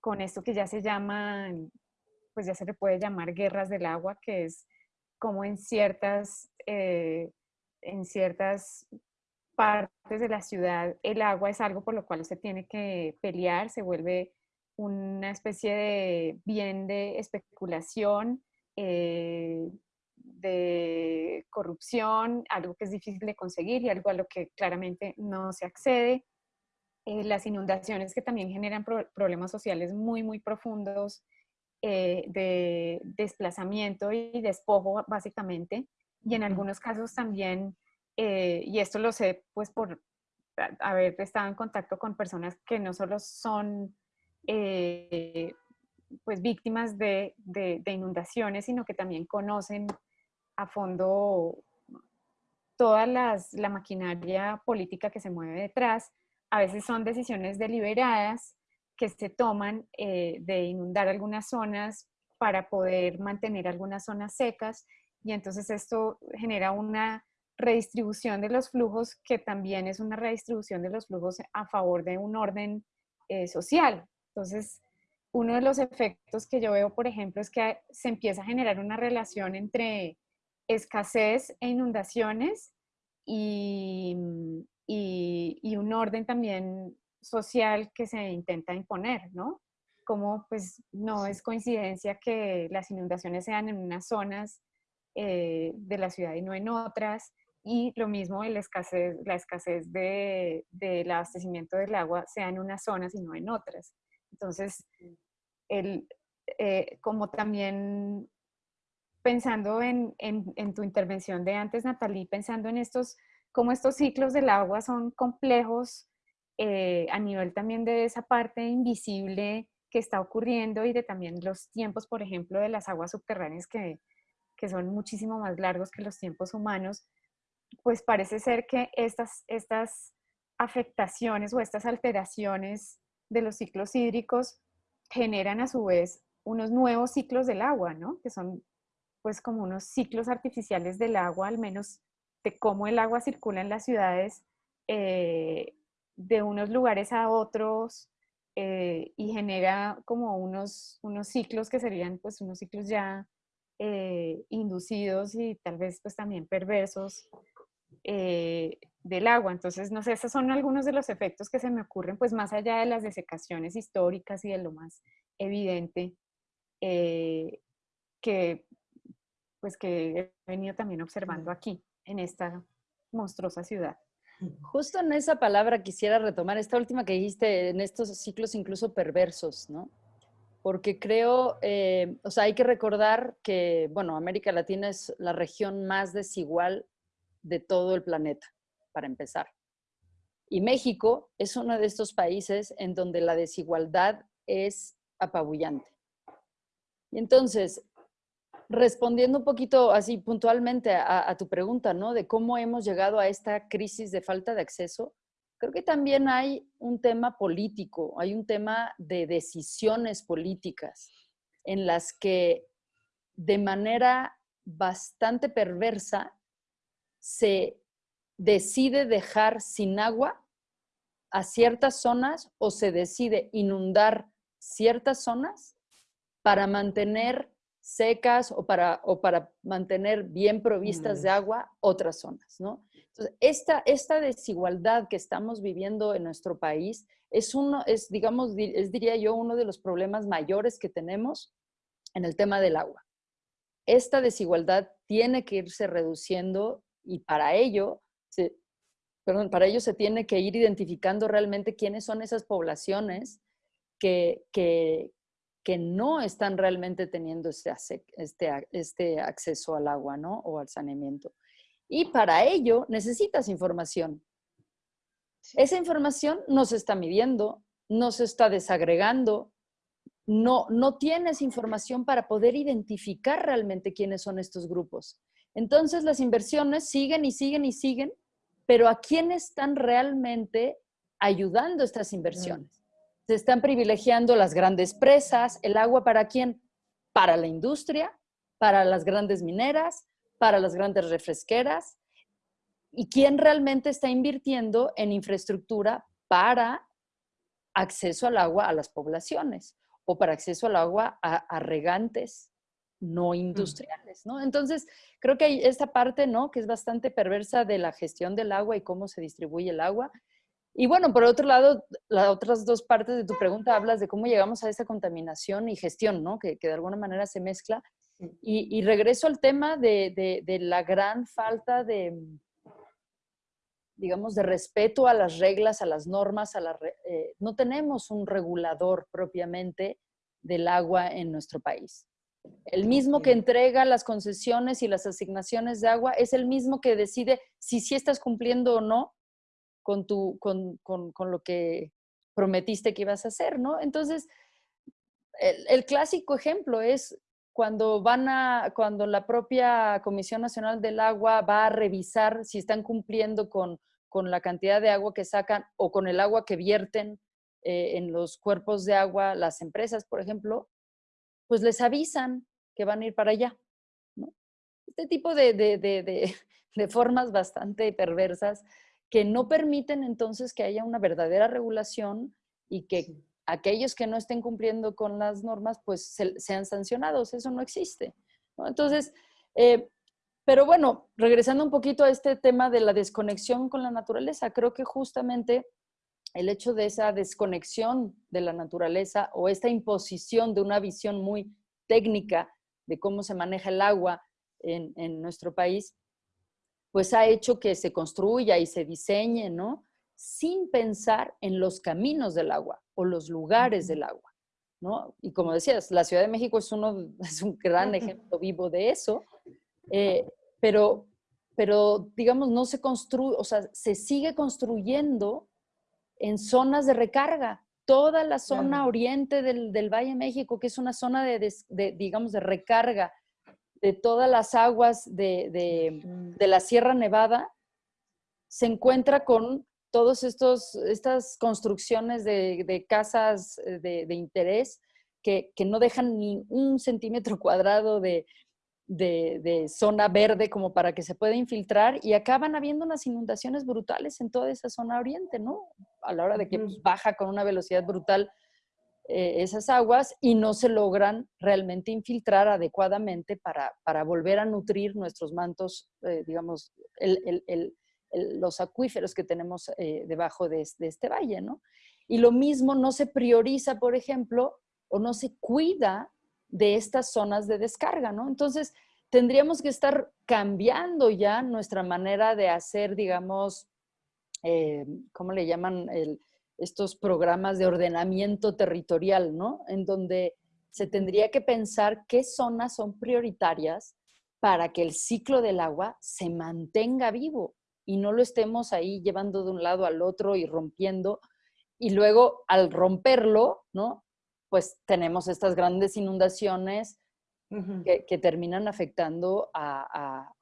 con esto que ya se llama, pues ya se le puede llamar guerras del agua, que es como en ciertas, eh, en ciertas partes de la ciudad el agua es algo por lo cual se tiene que pelear, se vuelve una especie de bien de especulación, eh, de corrupción, algo que es difícil de conseguir y algo a lo que claramente no se accede. Eh, las inundaciones que también generan problemas sociales muy, muy profundos eh, de desplazamiento y despojo, básicamente, y en algunos casos también, eh, y esto lo sé pues por haber estado en contacto con personas que no solo son pues víctimas de, de, inundaciones, sino que también conocen a fondo toda las, la maquinaria política que se mueve detrás. A veces son decisiones deliberadas que se toman eh, de inundar algunas zonas para poder mantener algunas zonas secas y entonces esto genera una redistribución de los flujos que también es una redistribución de los flujos a favor de un orden eh, social. Entonces, uno de los efectos que yo veo, por ejemplo, es que se empieza a generar una relación entre escasez e inundaciones y, y, y un orden también social que se intenta imponer, ¿no? Como pues no es coincidencia que las inundaciones sean en unas zonas eh, de la ciudad y no en otras, y lo mismo la escasez, la escasez de, del abastecimiento del agua sea en unas zonas y no en otras. Entonces, el, eh, como también pensando en, en, en, tu intervención de antes, Natalie, pensando en estos, cómo estos ciclos del agua son complejos eh, a nivel también de esa parte invisible que está ocurriendo y de también los tiempos, por ejemplo, de las aguas subterráneas que, que son muchísimo más largos que los tiempos humanos, pues parece ser que estas, estas afectaciones o estas alteraciones de los ciclos hídricos generan a su vez unos nuevos ciclos del agua, ¿no? Que son pues como unos ciclos artificiales del agua, al menos de cómo el agua circula en las ciudades eh, de unos lugares a otros eh, y genera como unos, unos ciclos que serían pues unos ciclos ya eh, inducidos y tal vez pues también perversos del agua. Entonces, no sé, esos son algunos de los efectos que se me ocurren pues más allá de las desecaciones históricas y de lo más evidente que pues que he venido también observando aquí en esta monstruosa ciudad. Justo en esa palabra quisiera retomar esta última que dijiste, en estos ciclos incluso perversos, ¿no? Porque creo, eh, o sea, hay que recordar que, bueno, América Latina es la región más desigual de todo el planeta, para empezar. Y México es uno de estos países en donde la desigualdad es apabullante. Y entonces, respondiendo un poquito así puntualmente a, tu pregunta, ¿no? De cómo hemos llegado a esta crisis de falta de acceso, creo que también hay un tema político, hay un tema de decisiones políticas en las que de manera bastante perversa se decide dejar sin agua a ciertas zonas o se decide inundar ciertas zonas para mantener secas o para, o para mantener bien provistas de agua otras zonas, ¿no? Entonces, esta, esta desigualdad que estamos viviendo en nuestro país es uno, es, digamos, es, diría yo, uno de los problemas mayores que tenemos en el tema del agua. Esta desigualdad tiene que irse reduciendo y para ello, se, perdón, para ello se tiene que ir identificando realmente quiénes son esas poblaciones que, que, que no están realmente teniendo este, este, este acceso al agua ¿no? o al saneamiento. Y para ello necesitas información. Esa información no se está midiendo, no se está desagregando, no, no tienes información para poder identificar realmente quiénes son estos grupos. Entonces las inversiones siguen y siguen y siguen, pero ¿a quién están realmente ayudando estas inversiones? Se están privilegiando las grandes presas, el agua para quién? Para la industria, para las grandes mineras, para las grandes refresqueras. ¿Y quién realmente está invirtiendo en infraestructura para acceso al agua a las poblaciones o para acceso al agua a, regantes no mm. industriales, ¿no? Entonces, creo que hay esta parte, ¿no? Que es bastante perversa de la gestión del agua y cómo se distribuye el agua, y bueno, por otro lado, las otras dos partes de tu pregunta hablas de cómo llegamos a esa contaminación y gestión, ¿no? Que, de alguna manera se mezcla. Y, regreso al tema de, la gran falta de, digamos, de respeto a las reglas, a las normas, a la, eh, no tenemos un regulador propiamente del agua en nuestro país. El mismo que entrega las concesiones y las asignaciones de agua es el mismo que decide si sí estás cumpliendo o no con, tu, con, con, lo que prometiste que ibas a hacer, ¿no? Entonces, el, clásico ejemplo es cuando van a, cuando la propia Comisión Nacional del Agua va a revisar si están cumpliendo con, con la cantidad de agua que sacan o con el agua que vierten eh, en los cuerpos de agua, las empresas, por ejemplo, pues les avisan que van a ir para allá. Este tipo de, de, de, de formas bastante perversas que no permiten entonces que haya una verdadera regulación y que aquellos que no estén cumpliendo con las normas pues sean sancionados. Eso no existe. ¿no? Entonces, eh, pero bueno, regresando un poquito a este tema de la desconexión con la naturaleza, creo que justamente el hecho de esa desconexión de la naturaleza o esta imposición de una visión muy técnica de cómo se maneja el agua en, en nuestro país, pues ha hecho que se construya y se diseñe, ¿no? Sin pensar en los caminos del agua o los lugares del agua, ¿no? Y como decías, la Ciudad de México es, uno, es un gran ejemplo vivo de eso, eh, pero, pero, digamos, no se construye, o sea, se sigue construyendo en zonas de recarga. Toda la zona oriente del, del, Valle de México, que es una zona de, de, digamos, de recarga de todas las aguas de, de, la Sierra Nevada, se encuentra con todas estas construcciones de, casas eh, de, interés que, que, no dejan ni un centímetro cuadrado de, de, zona verde como para que se pueda infiltrar y acaban habiendo unas inundaciones brutales en toda esa zona oriente, ¿no? A la hora de que pues, baja con una velocidad brutal eh, esas aguas y no se logran realmente infiltrar adecuadamente para, para volver a nutrir nuestros mantos, eh, digamos, los acuíferos que tenemos eh, debajo de, este valle, ¿no? Y lo mismo no se prioriza, por ejemplo, o no se cuida de estas zonas de descarga, ¿no? Entonces, tendríamos que estar cambiando ya nuestra manera de hacer, digamos, ¿cómo le llaman? Estos programas de ordenamiento territorial, ¿no? En donde se tendría que pensar qué zonas son prioritarias para que el ciclo del agua se mantenga vivo y no lo estemos ahí llevando de un lado al otro y rompiendo. Y luego al romperlo, ¿no? pues tenemos estas grandes inundaciones que, terminan afectando a,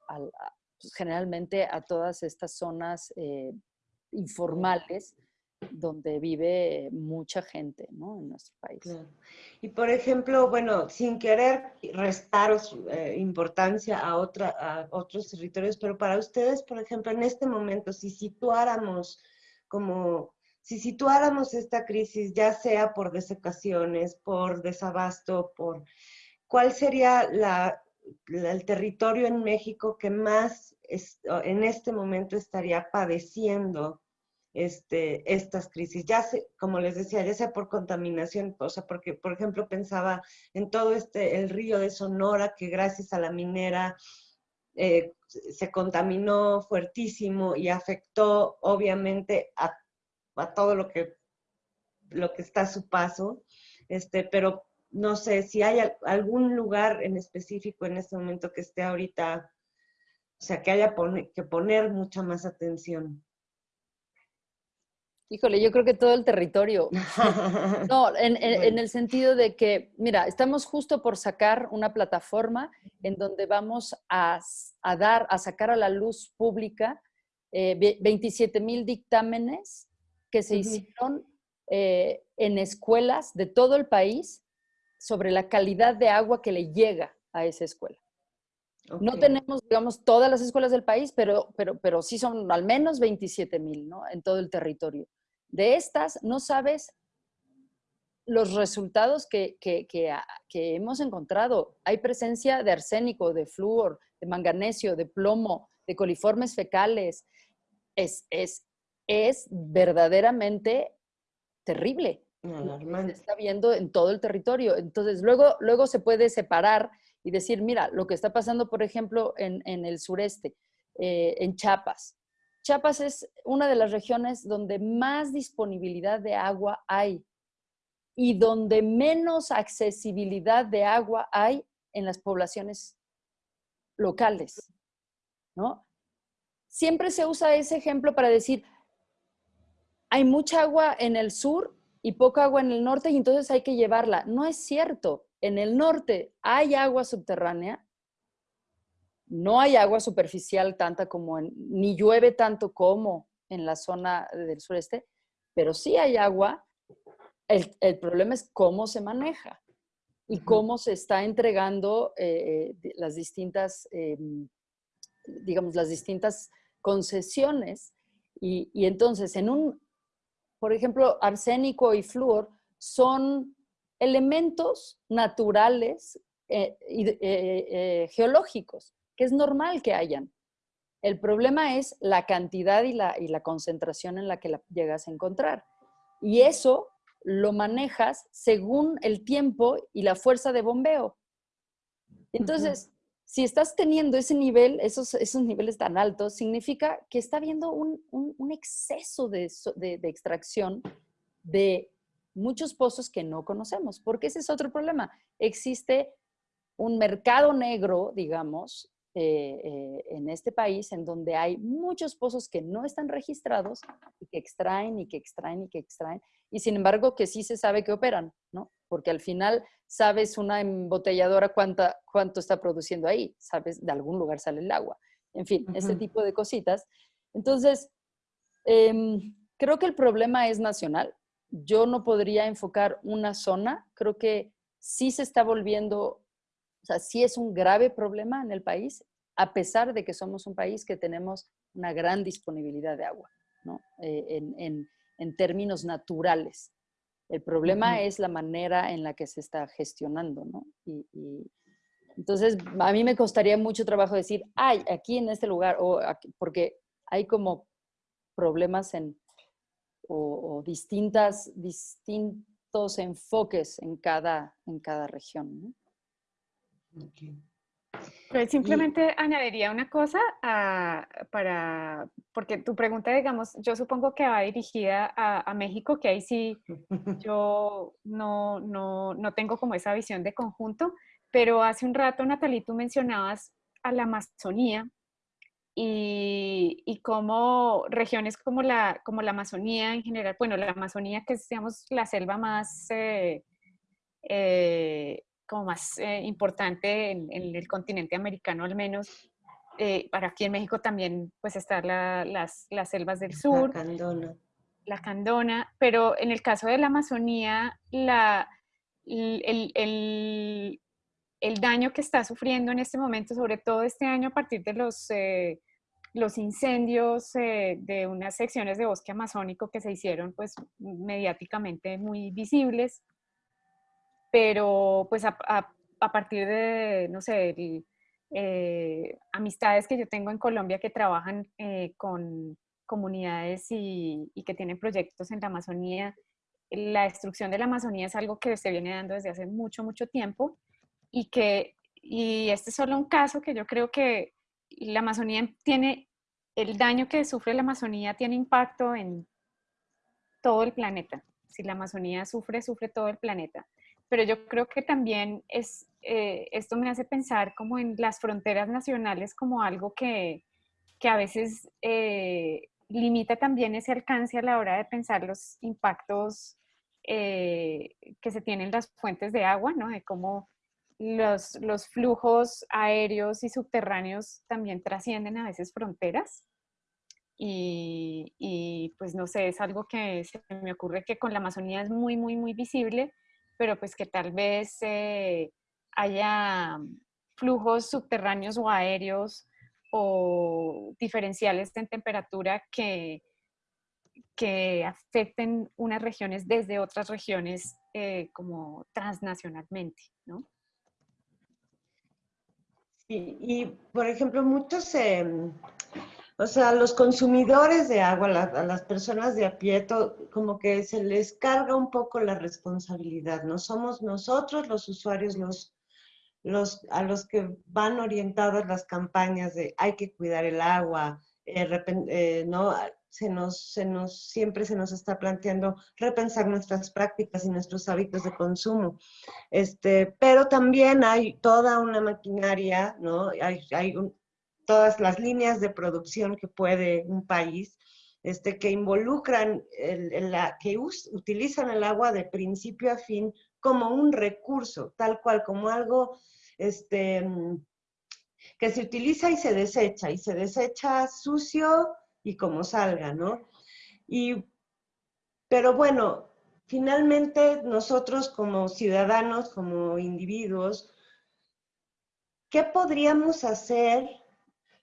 pues, generalmente a todas estas zonas eh, informales donde vive mucha gente ¿no? en nuestro país. Y por ejemplo, bueno, sin querer restar eh, importancia a, otra, a otros territorios, pero para ustedes, por ejemplo, en este momento, si situáramos como si situáramos esta crisis, ya sea por desecaciones, por desabasto, por cuál sería el territorio en México que más en este momento estaría padeciendo este, estas crisis. Ya como les decía, ya sea por contaminación, o sea, porque, por ejemplo, pensaba en todo este, el río de Sonora, que gracias a la minera eh, se contaminó fuertísimo y afectó obviamente a a todo lo que, lo que está a su paso, este, pero no sé si hay algún lugar en específico en este momento que esté ahorita, o sea, que haya que poner mucha más atención. Híjole, yo creo que todo el territorio. No, en, el sentido de que, mira, estamos justo por sacar una plataforma en donde vamos a, dar, a sacar a la luz pública 27 eh, mil dictámenes que se hicieron eh, en escuelas de todo el país sobre la calidad de agua que le llega a esa escuela. No tenemos, digamos, todas las escuelas del país, pero, pero, pero sí son al menos 27 mil, ¿no? En todo el territorio. De estas, no sabes los resultados que, que, que, que, hemos encontrado. Hay presencia de arsénico, de flúor, de manganesio, de plomo, de coliformes fecales. Es, es es verdaderamente terrible. Se está viendo en todo el territorio. Entonces, luego, luego se puede separar y decir, mira, lo que está pasando, por ejemplo, en, el sureste, eh, en Chiapas. Chiapas es una de las regiones donde más disponibilidad de agua hay. y donde menos accesibilidad de agua hay en las poblaciones locales, ¿no? Siempre se usa ese ejemplo para decir, hay mucha agua en el sur y poca agua en el norte y entonces hay que llevarla. No es cierto. En el norte hay agua subterránea, no hay agua superficial tanta como en, ni llueve tanto como en la zona del sureste, pero sí hay agua. El, problema es cómo se maneja y cómo se está entregando eh, eh, las distintas, em, digamos, las distintas concesiones. Y, entonces, en un, por ejemplo, arsénico y flúor son elementos naturales eh, geológicos, que es normal que hayan. El problema es la cantidad y la, y la concentración en la que la llegas a encontrar. Y eso lo manejas según el tiempo y la fuerza de bombeo. Entonces, si estás teniendo ese nivel, esos, esos niveles tan altos, significa que está habiendo un, exceso de, de, extracción de muchos pozos que no conocemos, porque ese es otro problema. Existe un mercado negro, digamos, eh, eh, en este país en donde hay muchos pozos que no están registrados y que extraen y que extraen y que extraen, y sin embargo que sí se sabe que operan, ¿no? Porque al final sabes una embotelladora cuánta, cuánto está produciendo ahí, sabes, de algún lugar sale el agua, en fin, ese tipo de cositas. Entonces, em, creo que el problema es nacional. Yo no podría enfocar una zona, creo que sí se está volviendo o sea, sí es un grave problema en el país, a pesar de que somos un país que tenemos una gran disponibilidad de agua, ¿no? Eh, en, términos naturales. El problema es la manera en la que se está gestionando, ¿no? Y, entonces, a mí me costaría mucho trabajo decir, ay, aquí en este lugar, o porque hay como problemas en, o, distintas, distintos enfoques en cada, en cada región, ¿no? Pues simplemente añadiría una cosa para, porque tu pregunta, digamos, yo supongo que va dirigida a, México, que ahí sí yo no, no, no, tengo como esa visión de conjunto, pero hace un rato, Natalie, tú mencionabas a la Amazonía y, y como regiones como la, como la Amazonía en general, bueno, la Amazonía que es, digamos, la selva más... Eh, eh, como más eh, importante en, el continente americano al menos. Eh, para aquí en México también pues están las, las, selvas del sur. La candona. La candona, pero en el caso de la Amazonía, la, el, el, el, daño que está sufriendo en este momento, sobre todo este año a partir de los, eh, los incendios de unas secciones de bosque amazónico que se hicieron pues mediáticamente muy visibles, pero pues a, partir de, no sé, eh, amistades que yo tengo en Colombia que trabajan eh, con comunidades y, que tienen proyectos en la Amazonía, la destrucción de la Amazonía es algo que se viene dando desde hace mucho, mucho tiempo y que, y este es solo un caso que yo creo que la Amazonía tiene, el daño que sufre la Amazonía tiene impacto en todo el planeta. Si la Amazonía sufre, sufre todo el planeta pero yo creo que también es, eh, esto me hace pensar como en las fronteras nacionales como algo que, que a veces eh, limita también ese alcance a la hora de pensar los impactos eh, que se tienen las fuentes de agua, ¿no? De cómo los, los, flujos aéreos y subterráneos también trascienden a veces fronteras. Y, y, pues no sé, es algo que se me ocurre que con la Amazonía es muy, muy, muy visible pero pues que tal vez eh, haya flujos subterráneos o aéreos o diferenciales en temperatura que, que afecten unas regiones desde otras regiones eh, como transnacionalmente, ¿no? Sí, y por ejemplo, muchos em, o sea, los consumidores de agua, a las personas de a pie, como que se les carga un poco la responsabilidad, ¿no? Somos nosotros los usuarios los, los, a los que van orientadas las campañas de hay que cuidar el agua, eh, eh, ¿no? se nos, se nos, siempre se nos está planteando repensar nuestras prácticas y nuestros hábitos de consumo. Este, pero también hay toda una maquinaria, ¿no? Hay, hay todas las líneas de producción que puede un país, este, que involucran, el, la, que utilizan el agua de principio a fin como un recurso, tal cual, como algo este, que se utiliza y se desecha, y se desecha sucio y como salga, ¿no? Y, pero bueno, finalmente nosotros como ciudadanos, como individuos, ¿qué podríamos hacer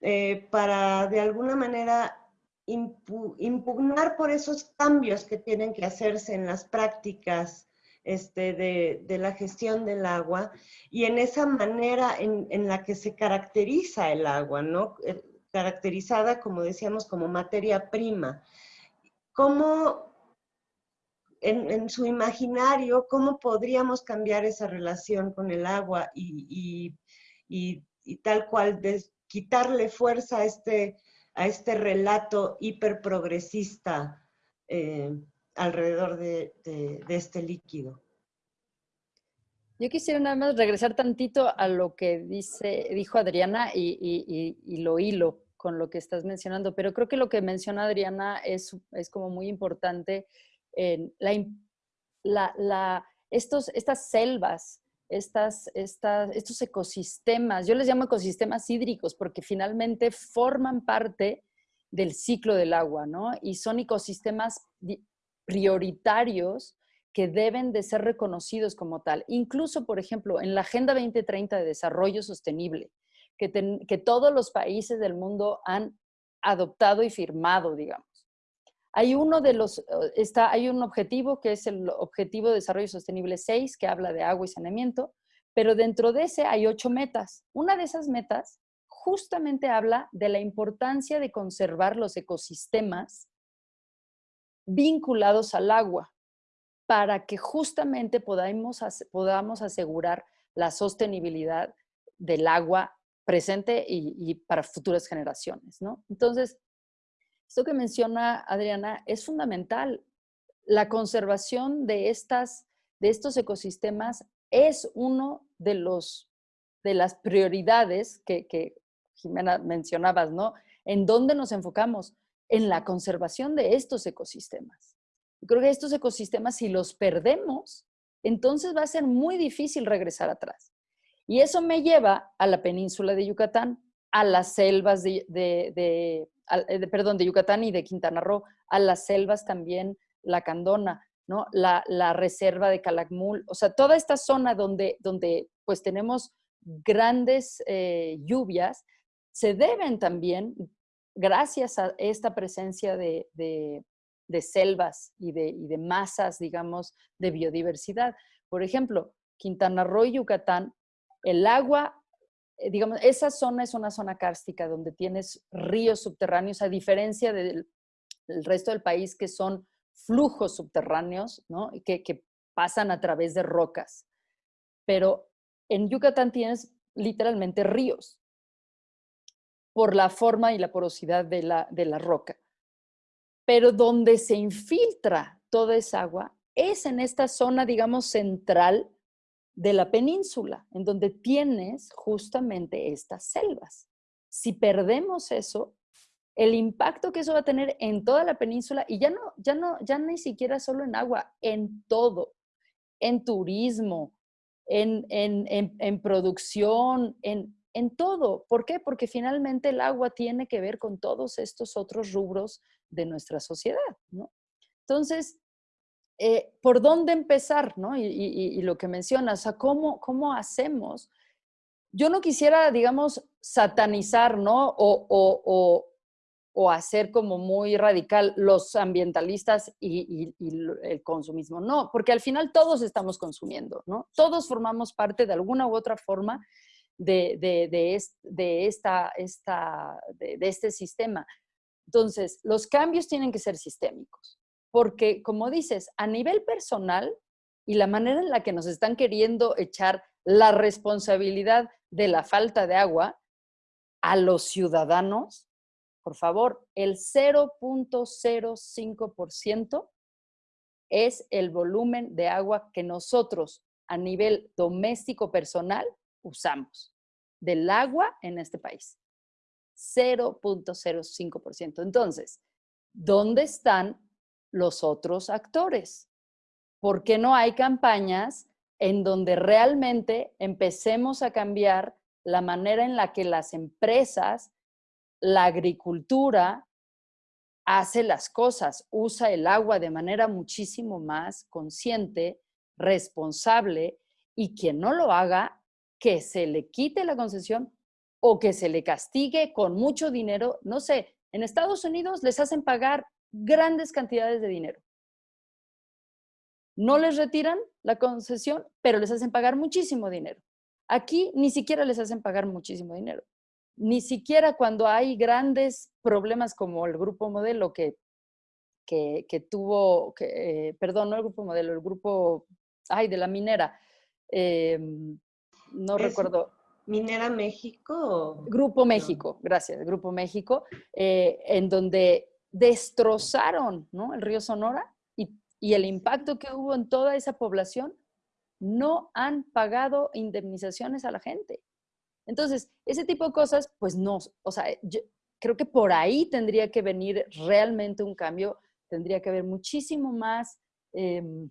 eh, para de alguna manera impugnar por esos cambios que tienen que hacerse en las prácticas este, de, la gestión del agua y en esa manera en, la que se caracteriza el agua, ¿no? Eh, caracterizada, como decíamos, como materia prima. ¿Cómo, en, su imaginario, cómo podríamos cambiar esa relación con el agua y, tal cual quitarle fuerza a este, a este relato hiperprogresista eh, alrededor de, este líquido. Yo quisiera nada más regresar tantito a lo que dice, dijo Adriana y, lo hilo con lo que estás mencionando, pero creo que lo que menciona Adriana es, es como muy importante. En la, la, estos, estas selvas, estas, estas, estos ecosistemas, yo les llamo ecosistemas hídricos porque finalmente forman parte del ciclo del agua, ¿no? Y son ecosistemas prioritarios que deben de ser reconocidos como tal. Incluso, por ejemplo, en la Agenda 2030 de Desarrollo Sostenible, que, que todos los países del mundo han adoptado y firmado, digamos. Hay uno de los, eh, está, hay un objetivo que es el Objetivo de Desarrollo Sostenible 6, que habla de agua y saneamiento, pero dentro de ese hay ocho metas. Una de esas metas justamente habla de la importancia de conservar los ecosistemas vinculados al agua para que justamente podamos, podamos asegurar la sostenibilidad del agua presente y, para futuras generaciones, ¿no? Entonces, esto que menciona Adriana es fundamental. La conservación de, estas, de estos ecosistemas es uno de, los, de las prioridades que, que Jimena mencionabas, ¿no? ¿En dónde nos enfocamos? en la conservación de estos ecosistemas. creo que estos ecosistemas, si los perdemos, entonces va a ser muy difícil regresar atrás. Y eso me lleva a la península de Yucatán, a las selvas de, de, eh, perdón, de Yucatán y de Quintana Roo, a las selvas también, la Candona, ¿no? La, reserva de Calakmul, o sea, toda esta zona donde, donde pues tenemos grandes eh, lluvias, se deben también gracias a esta presencia de, selvas y de, masas, digamos, de biodiversidad. Por ejemplo, Quintana Roo y Yucatán, el agua, digamos, esa zona es una zona kárstica donde tienes ríos subterráneos, a diferencia del, resto del país que son flujos subterráneos, ¿no? Que, que pasan a través de rocas. Pero en Yucatán tienes literalmente ríos por la forma y la porosidad de la, de la roca. Pero donde se infiltra toda esa agua es en esta zona, digamos, central de la península, en donde tienes justamente estas selvas. Si perdemos eso, el impacto que eso va a tener en toda la península, y ya no, ya no, ya ni siquiera solo en agua, en todo, en turismo, en, en, en, en producción, en, en todo. ¿Por qué? Porque finalmente el agua tiene que ver con todos estos otros rubros de nuestra sociedad, ¿no? Entonces, eh, ¿por dónde empezar, no? Y, lo que mencionas, o ¿cómo, ¿cómo hacemos? Yo no quisiera, digamos, satanizar, ¿no? O, o hacer como muy radical los ambientalistas y, el consumismo. No, porque al final todos estamos consumiendo, ¿no? Todos formamos parte de alguna u otra forma de, de, esta, esta, de, este sistema. Entonces, los cambios tienen que ser sistémicos, porque como dices, a nivel personal y la manera en la que nos están queriendo echar la responsabilidad de la falta de agua a los ciudadanos, por favor, el 0.05% es el volumen de agua que nosotros a nivel doméstico personal usamos del agua en este país. 0.05%. Entonces, ¿dónde están los otros actores? ¿Por qué no hay campañas en donde realmente empecemos a cambiar la manera en la que las empresas, la agricultura, hace las cosas, usa el agua de manera muchísimo más consciente, responsable, y quien no lo haga, que se le quite la concesión o que se le castigue con mucho dinero. No sé, en Estados Unidos les hacen pagar grandes cantidades de dinero no les retiran la concesión, pero les hacen pagar muchísimo dinero. Aquí ni siquiera les hacen pagar muchísimo dinero. Ni siquiera cuando hay grandes problemas como el grupo modelo que, que, tuvo, que, eh, perdón, no el grupo modelo, el grupo, ay, de la minera. Em, no recuerdo. ¿Minera México? Grupo México, gracias, Grupo México, eh, en donde destrozaron ¿no? el río Sonora y el impacto que hubo en toda esa población, no han pagado indemnizaciones a la gente. Entonces, ese tipo de cosas, pues no, o sea, yo creo que por ahí tendría que venir realmente un cambio, tendría que haber muchísimo más em,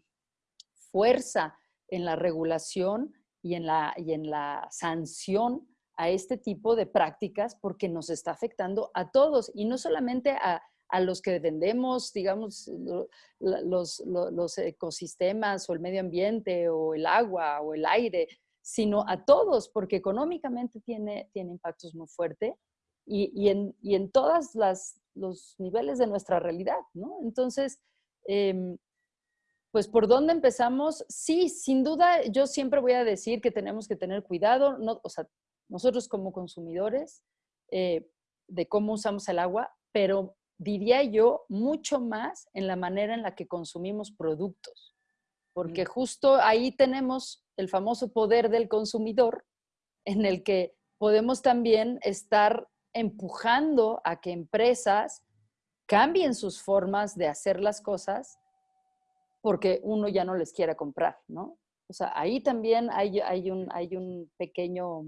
fuerza en la regulación y en la, y en la sanción a este tipo de prácticas porque nos está afectando a todos y no solamente a, a los que vendemos, digamos, los, los, ecosistemas o el medio ambiente o el agua o el aire, sino a todos, porque económicamente tiene, tiene impactos muy fuertes y, y, en, y en todos los niveles de nuestra realidad, ¿no? Entonces, em, pues por dónde empezamos, sí, sin duda, yo siempre voy a decir que tenemos que tener cuidado, no, o sea, nosotros como consumidores, eh, de cómo usamos el agua, pero diría yo, mucho más en la manera en la que consumimos productos, porque justo ahí tenemos el famoso poder del consumidor, en el que podemos también estar empujando a que empresas cambien sus formas de hacer las cosas porque uno ya no les quiera comprar, ¿no? O sea, ahí también hay, hay, un, hay un pequeño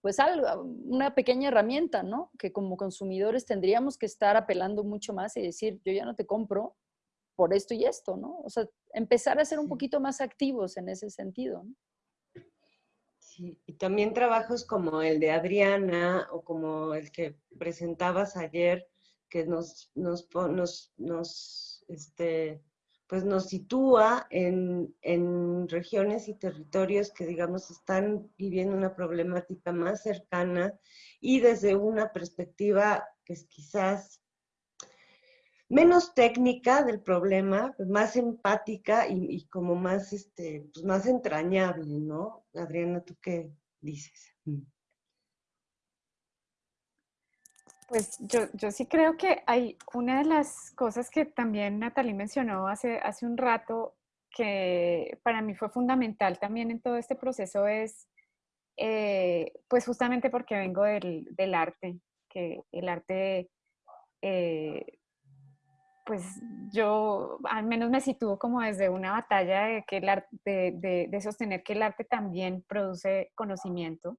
pues algo, una pequeña herramienta, ¿no? Que como consumidores tendríamos que estar apelando mucho más y decir, yo ya no te compro por esto y esto, ¿no? O sea, empezar a ser un poquito más activos en ese sentido. ¿no? Sí, y también trabajos como el de Adriana o como el que presentabas ayer, que nos, nos, nos, nos este, pues nos sitúa en, regiones y territorios que, digamos, están viviendo una problemática más cercana y desde una perspectiva que es quizás menos técnica del problema, pues más empática y, como más, este, pues más entrañable, ¿no? Adriana, ¿tú qué dices? Mm. Pues yo, yo sí creo que hay una de las cosas que también Natalie mencionó hace, hace un rato que para mí fue fundamental también en todo este proceso es, eh, pues justamente porque vengo del, del, arte, que el arte, eh, pues yo al menos me sitúo como desde una batalla de, que el arte, de, de sostener que el arte también produce conocimiento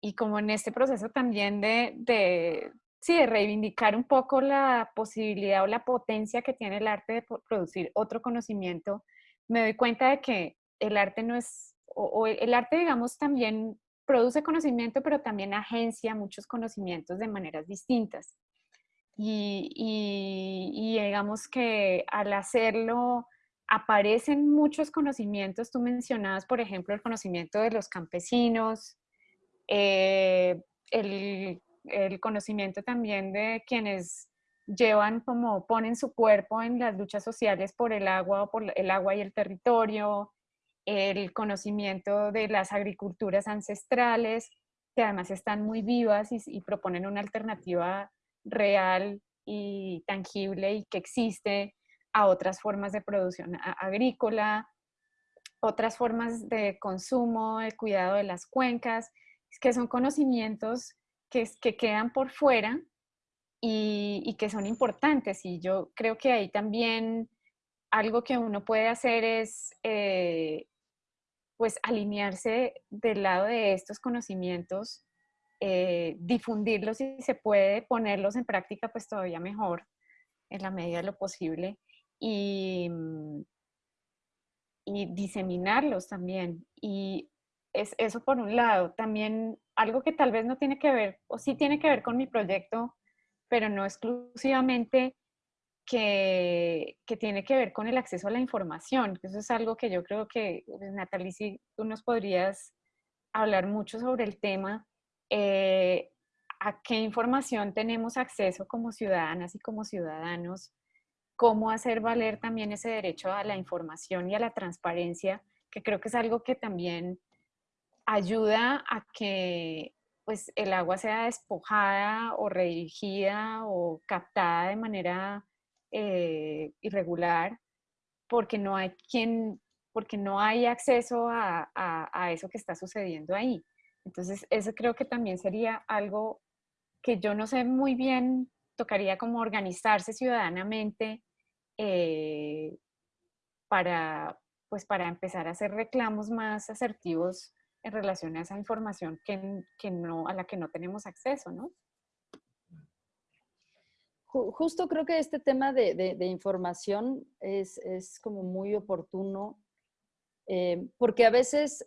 y como en este proceso también de, de, sí, de reivindicar un poco la posibilidad o la potencia que tiene el arte de producir otro conocimiento, me doy cuenta de que el arte no es, o, el arte, digamos, también produce conocimiento, pero también agencia muchos conocimientos de maneras distintas. Y, y, y, digamos que al hacerlo aparecen muchos conocimientos. Tú mencionabas, por ejemplo, el conocimiento de los campesinos, eh, el, conocimiento también de quienes llevan como ponen su cuerpo en las luchas sociales por el agua, por el agua y el territorio, el conocimiento de las agriculturas ancestrales, que además están muy vivas y, y proponen una alternativa real y tangible y que existe a otras formas de producción agrícola, otras formas de consumo, de cuidado de las cuencas que son conocimientos que, que quedan por fuera y, que son importantes. Y yo creo que ahí también algo que uno puede hacer es eh, pues alinearse del lado de estos conocimientos, eh, difundirlos y se puede ponerlos en práctica pues todavía mejor en la medida de lo posible y, y diseminarlos también. Y es eso por un lado. También algo que tal vez no tiene que ver, o sí tiene que ver con mi proyecto, pero no exclusivamente, que, que, tiene que ver con el acceso a la información. Eso es algo que yo creo que, pues, Natalie, si tú nos podrías hablar mucho sobre el tema. Eh, ¿A qué información tenemos acceso como ciudadanas y como ciudadanos? ¿Cómo hacer valer también ese derecho a la información y a la transparencia? Que creo que es algo que también ayuda a que pues, el agua sea despojada o redirigida o captada de manera eh, irregular porque no hay quien, porque no hay acceso a, a, eso que está sucediendo ahí. Entonces, eso creo que también sería algo que yo no sé muy bien, tocaría como organizarse ciudadanamente eh, para, pues para empezar a hacer reclamos más asertivos en relación a esa información que, que no, a la que no tenemos acceso, ¿no? justo creo que este tema de, información es, como muy oportuno, eh, porque a veces,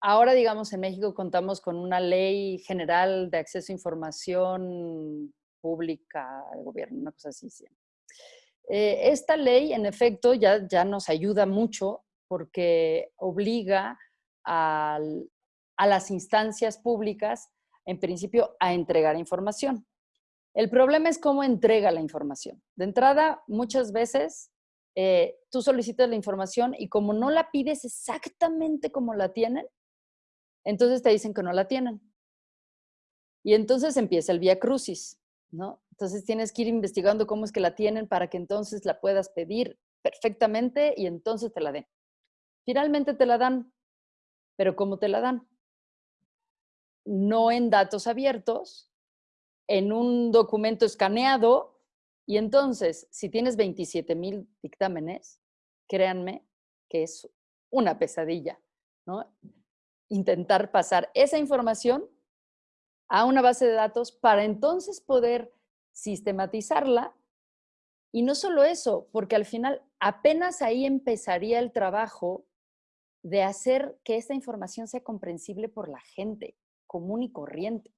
ahora digamos en México contamos con una ley general de acceso a información pública al gobierno, una cosa así. Eh, esta ley, en efecto, ya, ya nos ayuda mucho porque obliga a las instancias públicas, en principio, a entregar información. El problema es cómo entrega la información. De entrada, muchas veces eh, tú solicitas la información y como no la pides exactamente como la tienen, entonces te dicen que no la tienen. Y entonces empieza el vía crucis, ¿no? Entonces tienes que ir investigando cómo es que la tienen para que entonces la puedas pedir perfectamente y entonces te la den. Finalmente te la dan, pero ¿cómo te la dan? No en datos abiertos, en un documento escaneado y entonces, si tienes 27 mil dictámenes, créanme que es una pesadilla, ¿no? Intentar pasar esa información a una base de datos para entonces poder sistematizarla. Y no solo eso, porque al final apenas ahí empezaría el trabajo de hacer que esta información sea comprensible por la gente común y corriente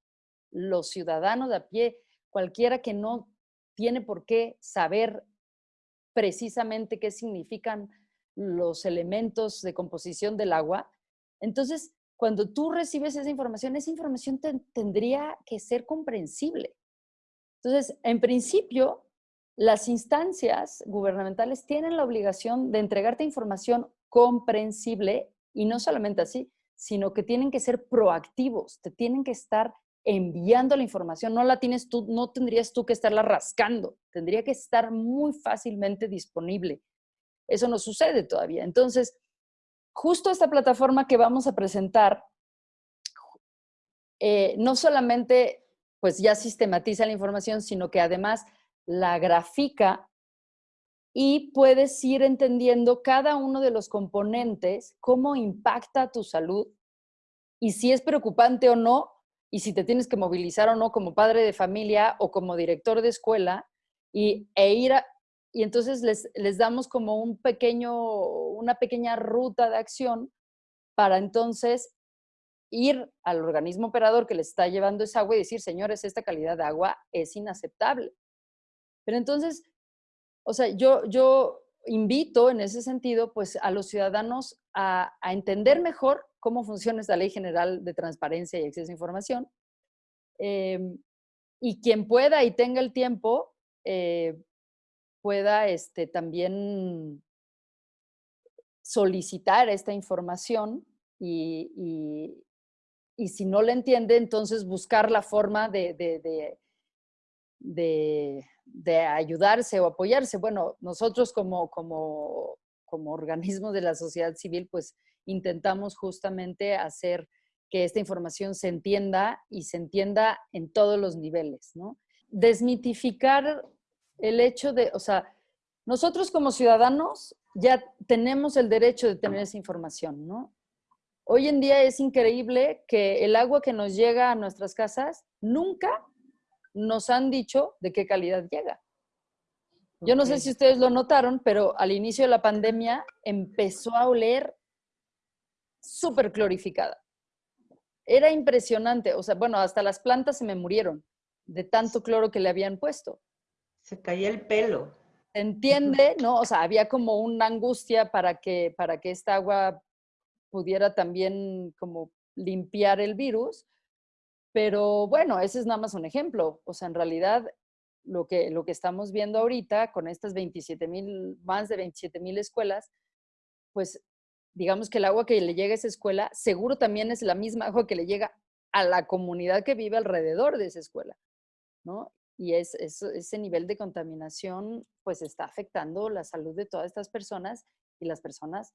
los ciudadanos de a pie, cualquiera que no tiene por qué saber precisamente qué significan los elementos de composición del agua. Entonces, cuando tú recibes esa información, esa información tendría que ser comprensible. Entonces, en principio, las instancias gubernamentales tienen la obligación de entregarte información comprensible y no solamente así, sino que tienen que ser proactivos, te tienen que estar enviando la información, no la tienes tú, no tendrías tú que estarla rascando, tendría que estar muy fácilmente disponible. Eso no sucede todavía. Entonces, justo esta plataforma que vamos a presentar, eh, no solamente pues ya sistematiza la información, sino que además la grafica y puedes ir entendiendo cada uno de los componentes, cómo impacta tu salud y si es preocupante o no, y si te tienes que movilizar o no como padre de familia o como director de escuela y, e ir y entonces les, les damos como un pequeño, una pequeña ruta de acción para entonces ir al organismo operador que les está llevando esa agua y decir, señores, esta calidad de agua es inaceptable. Pero entonces, o sea, yo, yo invito en ese sentido, pues a los ciudadanos a, entender mejor cómo funciona esta ley general de transparencia y acceso a información. Em, y quien pueda y tenga el tiempo, eh, pueda este, también solicitar esta información y, y, si no la entiende, entonces buscar la forma de, de, ayudarse o apoyarse. Bueno, nosotros como, como, como organismos de la sociedad civil, pues intentamos justamente hacer que esta información se entienda y se entienda en todos los niveles, ¿no? desmitificar el hecho de, o sea, nosotros como ciudadanos ya tenemos el derecho de tener esa información, ¿no? Hoy en día es increíble que el agua que nos llega a nuestras casas nunca nos han dicho de qué calidad llega. Yo no sé si ustedes lo notaron, pero al inicio de la pandemia empezó a oler súper clorificada. Era impresionante, o sea, bueno, hasta las plantas se me murieron de tanto cloro que le habían puesto. Se caía el pelo. entiende, ¿no? O sea, había como una angustia para que, para que esta agua pudiera también como limpiar el virus, pero bueno, ese es nada más un ejemplo. O sea, en realidad lo que, lo que estamos viendo ahorita con estas 27 mil, más de 27 mil escuelas, pues digamos que el agua que le llega a esa escuela seguro también es la misma agua que le llega a la comunidad que vive alrededor de esa escuela, ¿no? Y es, ese nivel de contaminación pues está afectando la salud de todas estas personas y las personas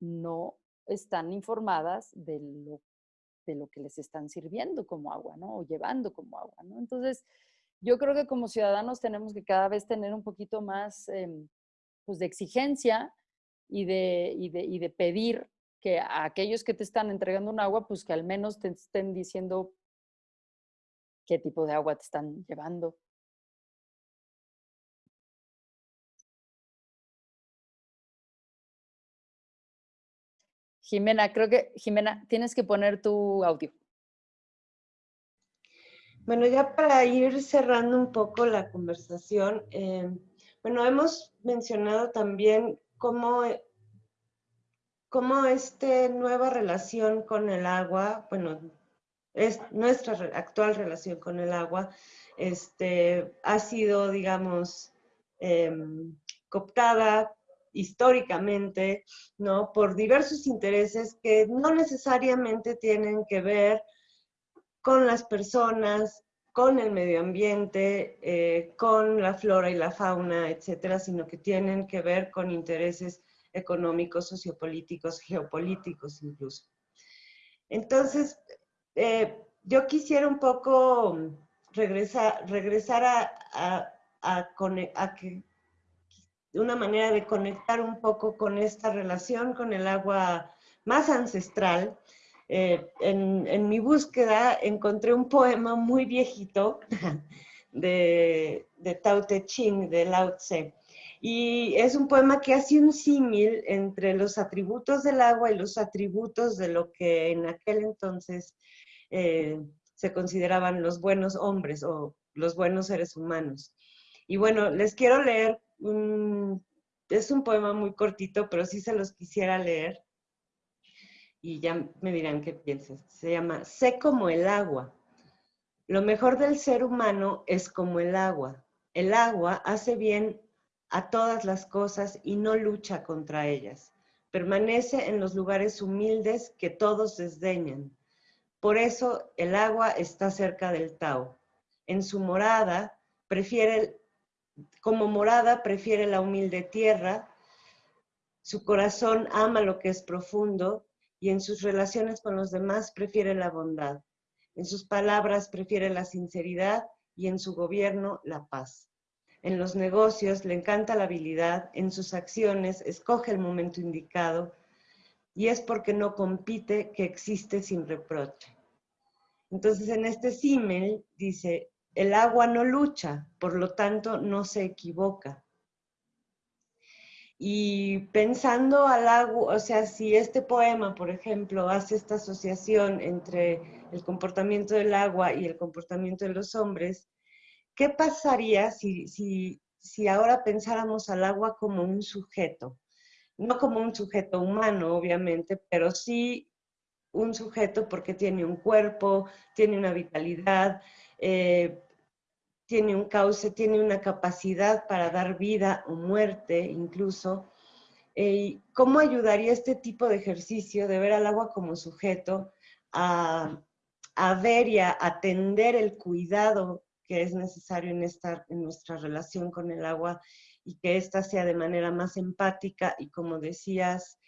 no están informadas de lo, de lo que les están sirviendo como agua, ¿no? O llevando como agua, ¿no? Entonces, yo creo que como ciudadanos tenemos que cada vez tener un poquito más em, pues de exigencia y de, y, de, y de pedir que a aquellos que te están entregando un agua, pues que al menos te estén diciendo qué tipo de agua te están llevando. Jimena, creo que, Jimena, tienes que poner tu audio. Bueno, ya para ir cerrando un poco la conversación, eh, bueno, hemos mencionado también cómo, eh, cómo esta nueva relación con el agua, bueno, es nuestra actual relación con el agua, este, ha sido, digamos, em, cooptada históricamente, ¿no? Por diversos intereses que no necesariamente tienen que ver con las personas, con el medio ambiente, eh, con la flora y la fauna, etcétera, sino que tienen que ver con intereses económicos, sociopolíticos, geopolíticos incluso. Entonces, eh, yo quisiera un poco regresar, a, a, que una manera de conectar un poco con esta relación con el agua más ancestral, eh, en, mi búsqueda encontré un poema muy viejito de, de Tao Te Ching, de Lao Tse. Y es un poema que hace un símil entre los atributos del agua y los atributos de lo que en aquel entonces eh, se consideraban los buenos hombres o los buenos seres humanos. Y bueno, les quiero leer, es un poema muy cortito, pero sí se los quisiera leer y ya me dirán qué piensas. Se llama Sé como el agua. Lo mejor del ser humano es como el agua. El agua hace bien a todas las cosas y no lucha contra ellas. Permanece en los lugares humildes que todos desdeñan. Por eso el agua está cerca del Tao. En su morada prefiere, como morada prefiere la humilde tierra. Su corazón ama lo que es profundo y en sus relaciones con los demás prefiere la bondad. En sus palabras prefiere la sinceridad y en su gobierno la paz. En los negocios le encanta la habilidad, en sus acciones escoge el momento indicado y es porque no compite que existe sin reproche. Entonces en este símil dice, el agua no lucha, por lo tanto no se equivoca. Y pensando al agua, o sea, si este poema, por ejemplo, hace esta asociación entre el comportamiento del agua y el comportamiento de los hombres, ¿qué pasaría si, si, si ahora pensáramos al agua como un sujeto? No como un sujeto humano, obviamente, pero sí un sujeto porque tiene un cuerpo, tiene una vitalidad, eh, tiene un cauce, tiene una capacidad para dar vida o muerte incluso. Eh, ¿Cómo ayudaría este tipo de ejercicio de ver al agua como sujeto a, ver y a atender el cuidado que es necesario en, esta, en nuestra relación con el agua y que ésta sea de manera más empática y como decías,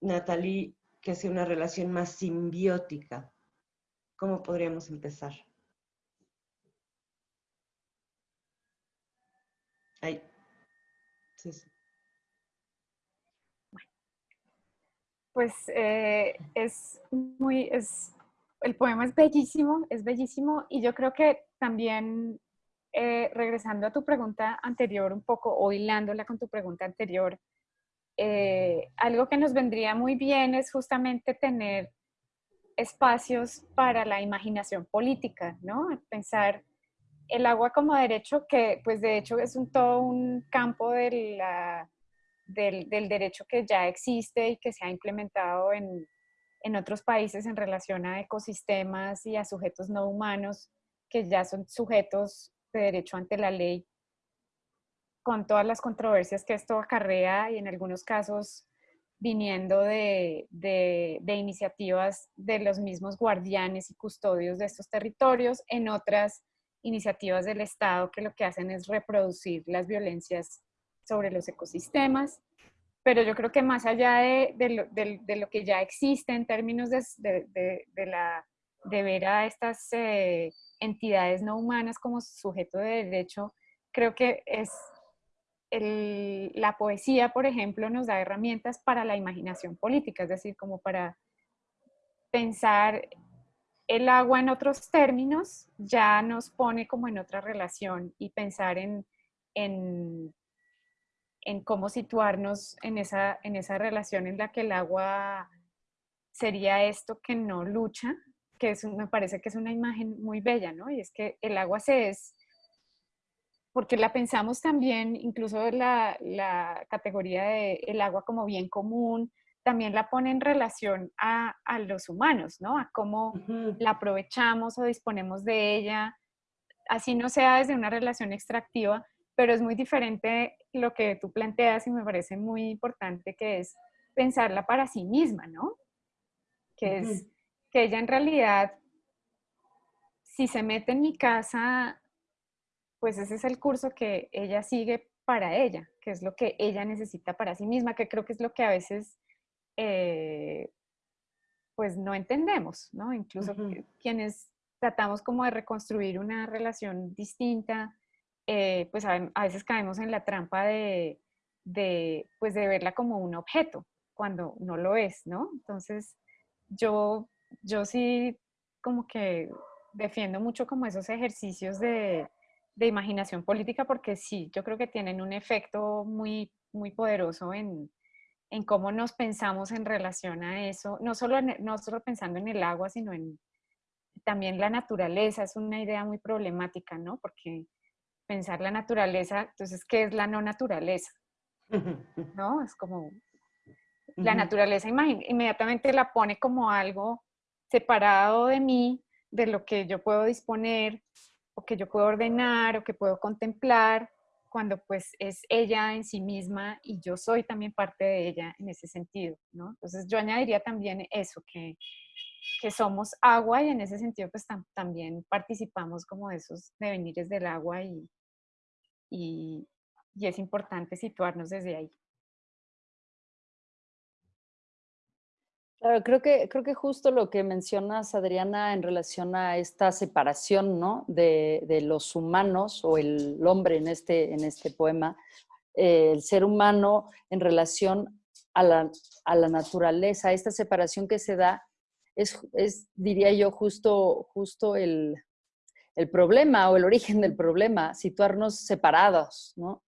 Natalie, que sea una relación más simbiótica? ¿Cómo podríamos empezar? Ahí. Sí. Pues eh, es muy, es, el poema es bellísimo, es bellísimo y yo creo que también, eh, regresando a tu pregunta anterior un poco, o hilándola con tu pregunta anterior, eh, algo que nos vendría muy bien es justamente tener espacios para la imaginación política, ¿no? Pensar el agua como derecho, que pues de hecho es un, todo un campo del, del, derecho que ya existe y que se ha implementado en, en otros países en relación a ecosistemas y a sujetos no humanos que ya son sujetos de derecho ante la ley, con todas las controversias que esto acarrea y en algunos casos viniendo de, de, iniciativas de los mismos guardianes y custodios de estos territorios, en otras iniciativas del Estado que lo que hacen es reproducir las violencias sobre los ecosistemas. Pero yo creo que más allá de, lo, de lo, que ya existe en términos de, la, de ver a estas eh, entidades no humanas como sujeto de derecho, creo que es el, la poesía, por ejemplo, nos da herramientas para la imaginación política, es decir, como para pensar el agua en otros términos, ya nos pone como en otra relación y pensar en, en, cómo situarnos en esa, en esa relación en la que el agua sería esto que no lucha, que es, me parece que es una imagen muy bella, ¿no? Y es que el agua se es porque la pensamos también, incluso la, la categoría de el agua como bien común, también la pone en relación a, a los humanos, ¿no? A cómo la aprovechamos o disponemos de ella, así no sea desde una relación extractiva, pero es muy diferente lo que tú planteas y me parece muy importante que es pensarla para sí misma, ¿no? Que es que ella en realidad, si se mete en mi casa pues ese es el curso que ella sigue para ella, que es lo que ella necesita para sí misma, que creo que es lo que a veces eh, pues no entendemos, ¿no? Incluso quienes tratamos como de reconstruir una relación distinta, eh, pues a, veces caemos en la trampa de, de, pues de verla como un objeto, cuando no lo es, ¿no? Entonces, yo, yo sí como que defiendo mucho como esos ejercicios de, de imaginación política porque sí, yo creo que tienen un efecto muy, muy poderoso en, en cómo nos pensamos en relación a eso, no solo, no solo pensando en el agua, sino en también la naturaleza, es una idea muy problemática, ¿no? Porque pensar la naturaleza, entonces, ¿qué es la no naturaleza? ¿No? Es como, la naturaleza inmediatamente la pone como algo separado de mí, de lo que yo puedo disponer, o que yo puedo ordenar o que puedo contemplar, cuando pues es ella en sí misma y yo soy también parte de ella en ese sentido, ¿no? Entonces yo añadiría también eso, que, que somos agua y en ese sentido pues también participamos como de esos devenires del agua y, y, y es importante situarnos desde ahí. Claro, creo que, creo que justo lo que mencionas, Adriana, en relación a esta separación ¿no? de, de, los humanos o el hombre en este, en este poema, eh, el ser humano en relación a la, a la, naturaleza, esta separación que se da, es, es diría yo, justo, justo el, el, problema o el origen del problema, situarnos separados, ¿no?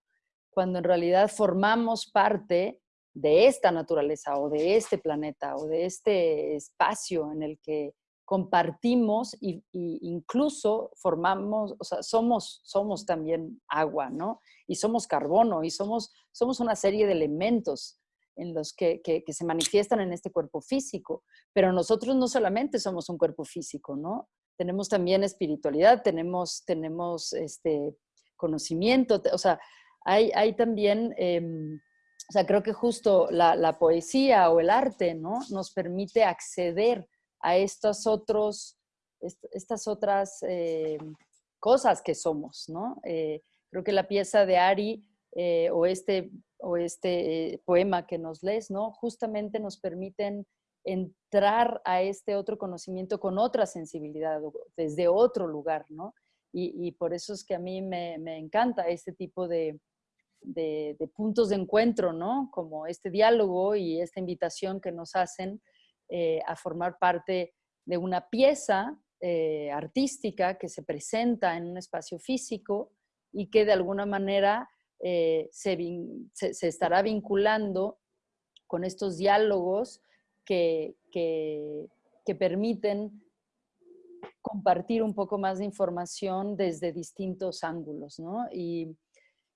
cuando en realidad formamos parte de esta naturaleza o de este planeta o de este espacio en el que compartimos e incluso formamos, o sea, somos, somos también agua, ¿no? Y somos carbono y somos, somos una serie de elementos en los que, que, se manifiestan en este cuerpo físico. Pero nosotros no solamente somos un cuerpo físico, ¿no? Tenemos también espiritualidad, tenemos, tenemos este, conocimiento, o sea, hay, hay también... Eh, o sea, creo que justo la, poesía o el arte, ¿no? Nos permite acceder a estos otros, estas otras eh, cosas que somos, ¿no? Eh, creo que la pieza de Ari eh, o este, o este poema que nos lees, ¿no? Justamente nos permiten entrar a este otro conocimiento con otra sensibilidad, desde otro lugar, ¿no? Y, por eso es que a mí me, me encanta este tipo de, de, puntos de encuentro, ¿no? Como este diálogo y esta invitación que nos hacen eh, a formar parte de una pieza eh, artística que se presenta en un espacio físico y que de alguna manera eh, se, estará vinculando con estos diálogos que, que, permiten compartir un poco más de información desde distintos ángulos, ¿no? Y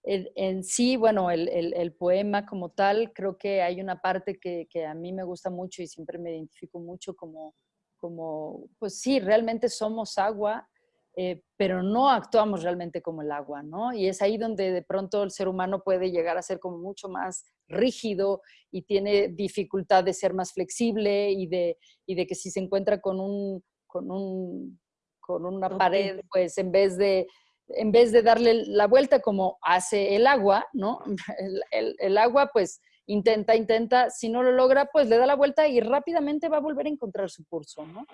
en sí, bueno, el, poema como tal, creo que hay una parte que, que, a mí me gusta mucho y siempre me identifico mucho como, como pues sí, realmente somos agua eh, pero no actuamos realmente como el agua, ¿no? Y es ahí donde de pronto el ser humano puede llegar a ser como mucho más rígido y tiene dificultad de ser más flexible y de, y de que si se encuentra con, un, con, un, con una pared, pues en vez de en vez de darle la vuelta como hace el agua, ¿no? El, el, agua pues intenta, intenta, si no lo logra, pues le da la vuelta y rápidamente va a volver a encontrar su curso, ¿no?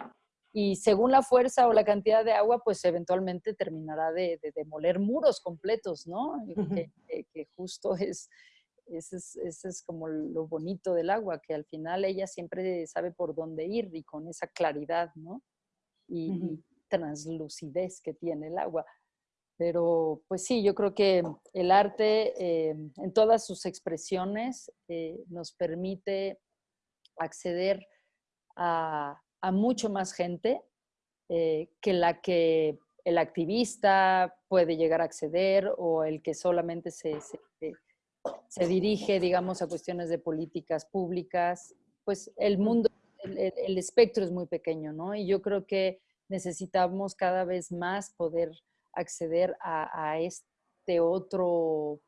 y según la fuerza o la cantidad de agua, pues eventualmente terminará de, demoler muros completos, ¿no? que, justo es, ese es, como lo bonito del agua, que al final ella siempre sabe por dónde ir y con esa claridad, ¿no? Y, translucidez que tiene el agua. Pero pues sí, yo creo que el arte eh, en todas sus expresiones eh, nos permite acceder a, mucho más gente eh, que la que el activista puede llegar a acceder o el que solamente se, se, dirige, digamos, a cuestiones de políticas públicas. Pues el mundo, el, espectro es muy pequeño, ¿no? Y yo creo que necesitamos cada vez más poder acceder a, a este otro,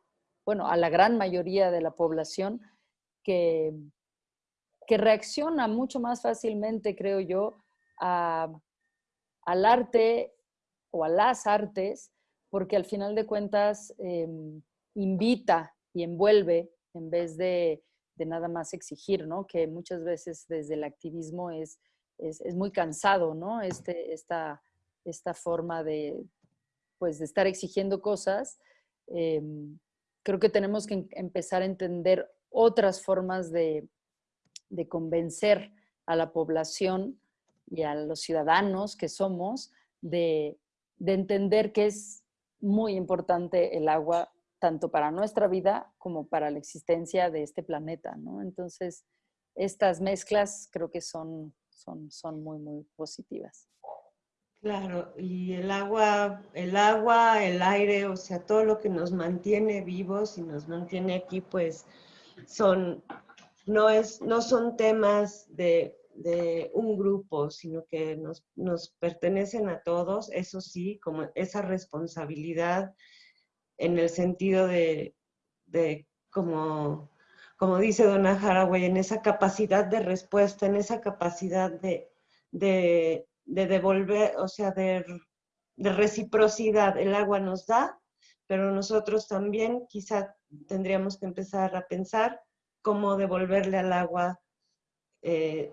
bueno, a la gran mayoría de la población que, que reacciona mucho más fácilmente, creo yo, al arte o a las artes, porque al final de cuentas em, invita y envuelve en vez de, nada más exigir, ¿no? Que muchas veces desde el activismo es, es, muy cansado, ¿no? Este, esta, esta forma de, pues, de estar exigiendo cosas. Em, creo que tenemos que empezar a entender otras formas de, de convencer a la población y a los ciudadanos que somos de, entender que es muy importante el agua tanto para nuestra vida como para la existencia de este planeta, Entonces, estas mezclas creo que son, son, son muy, muy positivas. Claro, y el agua, el agua, el aire, o sea, todo lo que nos mantiene vivos y nos mantiene aquí, pues son no, es, no son temas de, un grupo, sino que nos, pertenecen a todos, eso sí, como esa responsabilidad en el sentido de, como, como dice Donna Haraway, en esa capacidad de respuesta, en esa capacidad de, de, devolver, o sea, de, de reciprocidad. El agua nos da, pero nosotros también quizá tendríamos que empezar a pensar cómo devolverle al agua eh,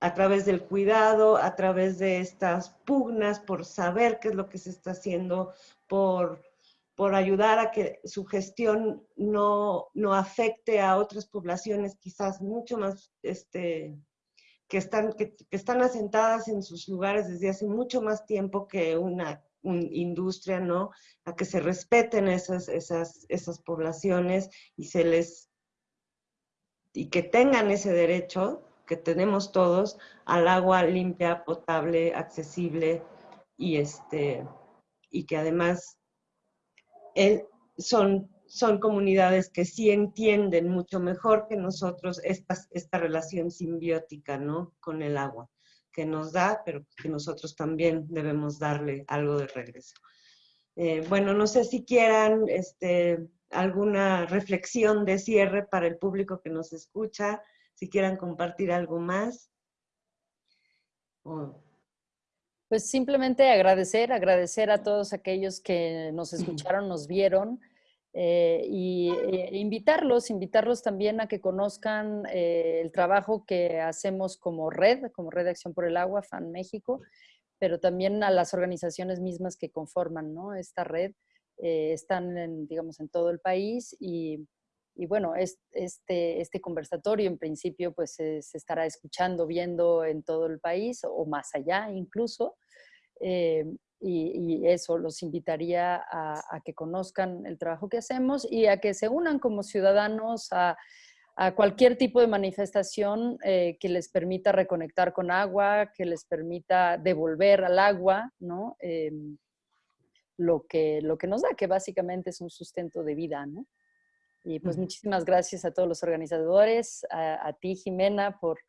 a través del cuidado, a través de estas pugnas por saber qué es lo que se está haciendo, por, por ayudar a que su gestión no, afecte a otras poblaciones quizás mucho más, este, que, están, que, están asentadas en sus lugares desde hace mucho más tiempo que una, industria, ¿no? A que se respeten esas, esas, esas poblaciones y se les y que tengan ese derecho que tenemos todos al agua limpia, potable, accesible y, este, y que además son, son comunidades que sí entienden mucho mejor que nosotros esta, esta relación simbiótica ¿no? con el agua que nos da, pero que nosotros también debemos darle algo de regreso. Eh, bueno, no sé si quieran este, alguna reflexión de cierre para el público que nos escucha, si quieran compartir algo más. Pues simplemente agradecer, agradecer a todos aquellos que nos escucharon, nos vieron, eh, y eh, invitarlos, invitarlos también a que conozcan eh, el trabajo que hacemos como red, como Red de Acción por el Agua, FAN México, pero también a las organizaciones mismas que conforman esta red están, en, digamos, en todo el país y, y bueno, este, este conversatorio en principio pues se, estará escuchando, viendo en todo el país o más allá incluso. Eh, y, eso los invitaría a, que conozcan el trabajo que hacemos y a que se unan como ciudadanos a, cualquier tipo de manifestación eh, que les permita reconectar con agua, que les permita devolver al agua, ¿no? Em, lo, que, lo que nos da, que básicamente es un sustento de vida, ¿no? Y pues muchísimas gracias a todos los organizadores, a, ti Jimena por,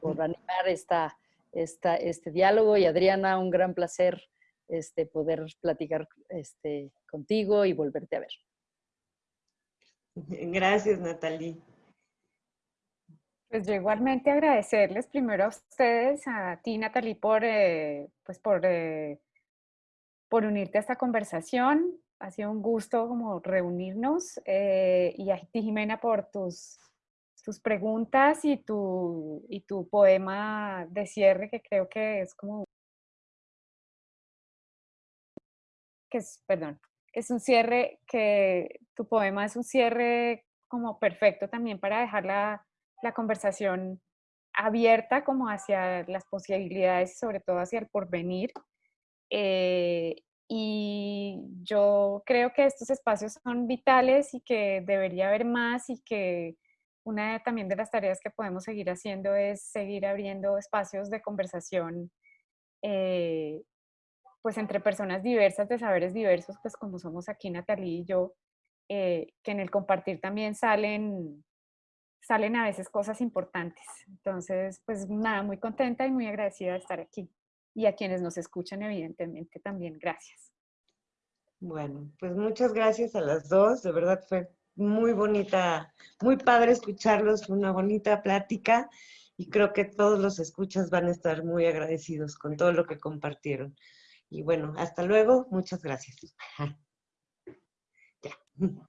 por animar esta, esta, este diálogo y Adriana, un gran placer este, poder platicar este, contigo y volverte a ver. Gracias, Natalie. Pues yo igualmente agradecerles primero a ustedes, a ti, Natalie, por, eh, pues por, eh, por unirte a esta conversación ha sido un gusto como reunirnos eh, y a ti, Jimena, por tus, tus preguntas y tu, y tu poema de cierre, que creo que es como... que es, perdón, es un cierre, que tu poema es un cierre como perfecto también para dejar la, la conversación abierta como hacia las posibilidades sobre todo hacia el porvenir. Eh, y yo creo que estos espacios son vitales y que debería haber más y que una también de las tareas que podemos seguir haciendo es seguir abriendo espacios de conversación eh, pues entre personas diversas, de saberes diversos, pues como somos aquí Natalie y yo, eh, que en el compartir también salen, salen a veces cosas importantes. Entonces, pues nada, muy contenta y muy agradecida de estar aquí y a quienes nos escuchan, evidentemente, también gracias. Bueno, pues muchas gracias a las dos, de verdad fue muy bonita, muy padre escucharlos, una bonita plática y creo que todos los escuchas van a estar muy agradecidos con todo lo que compartieron. Y bueno, hasta luego, muchas gracias. ya.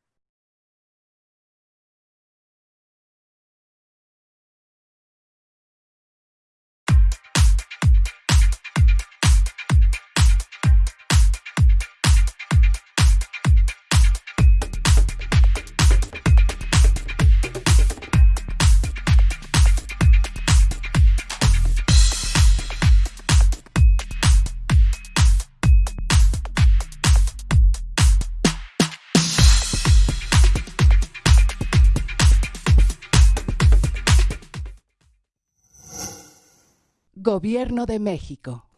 Gobierno de México.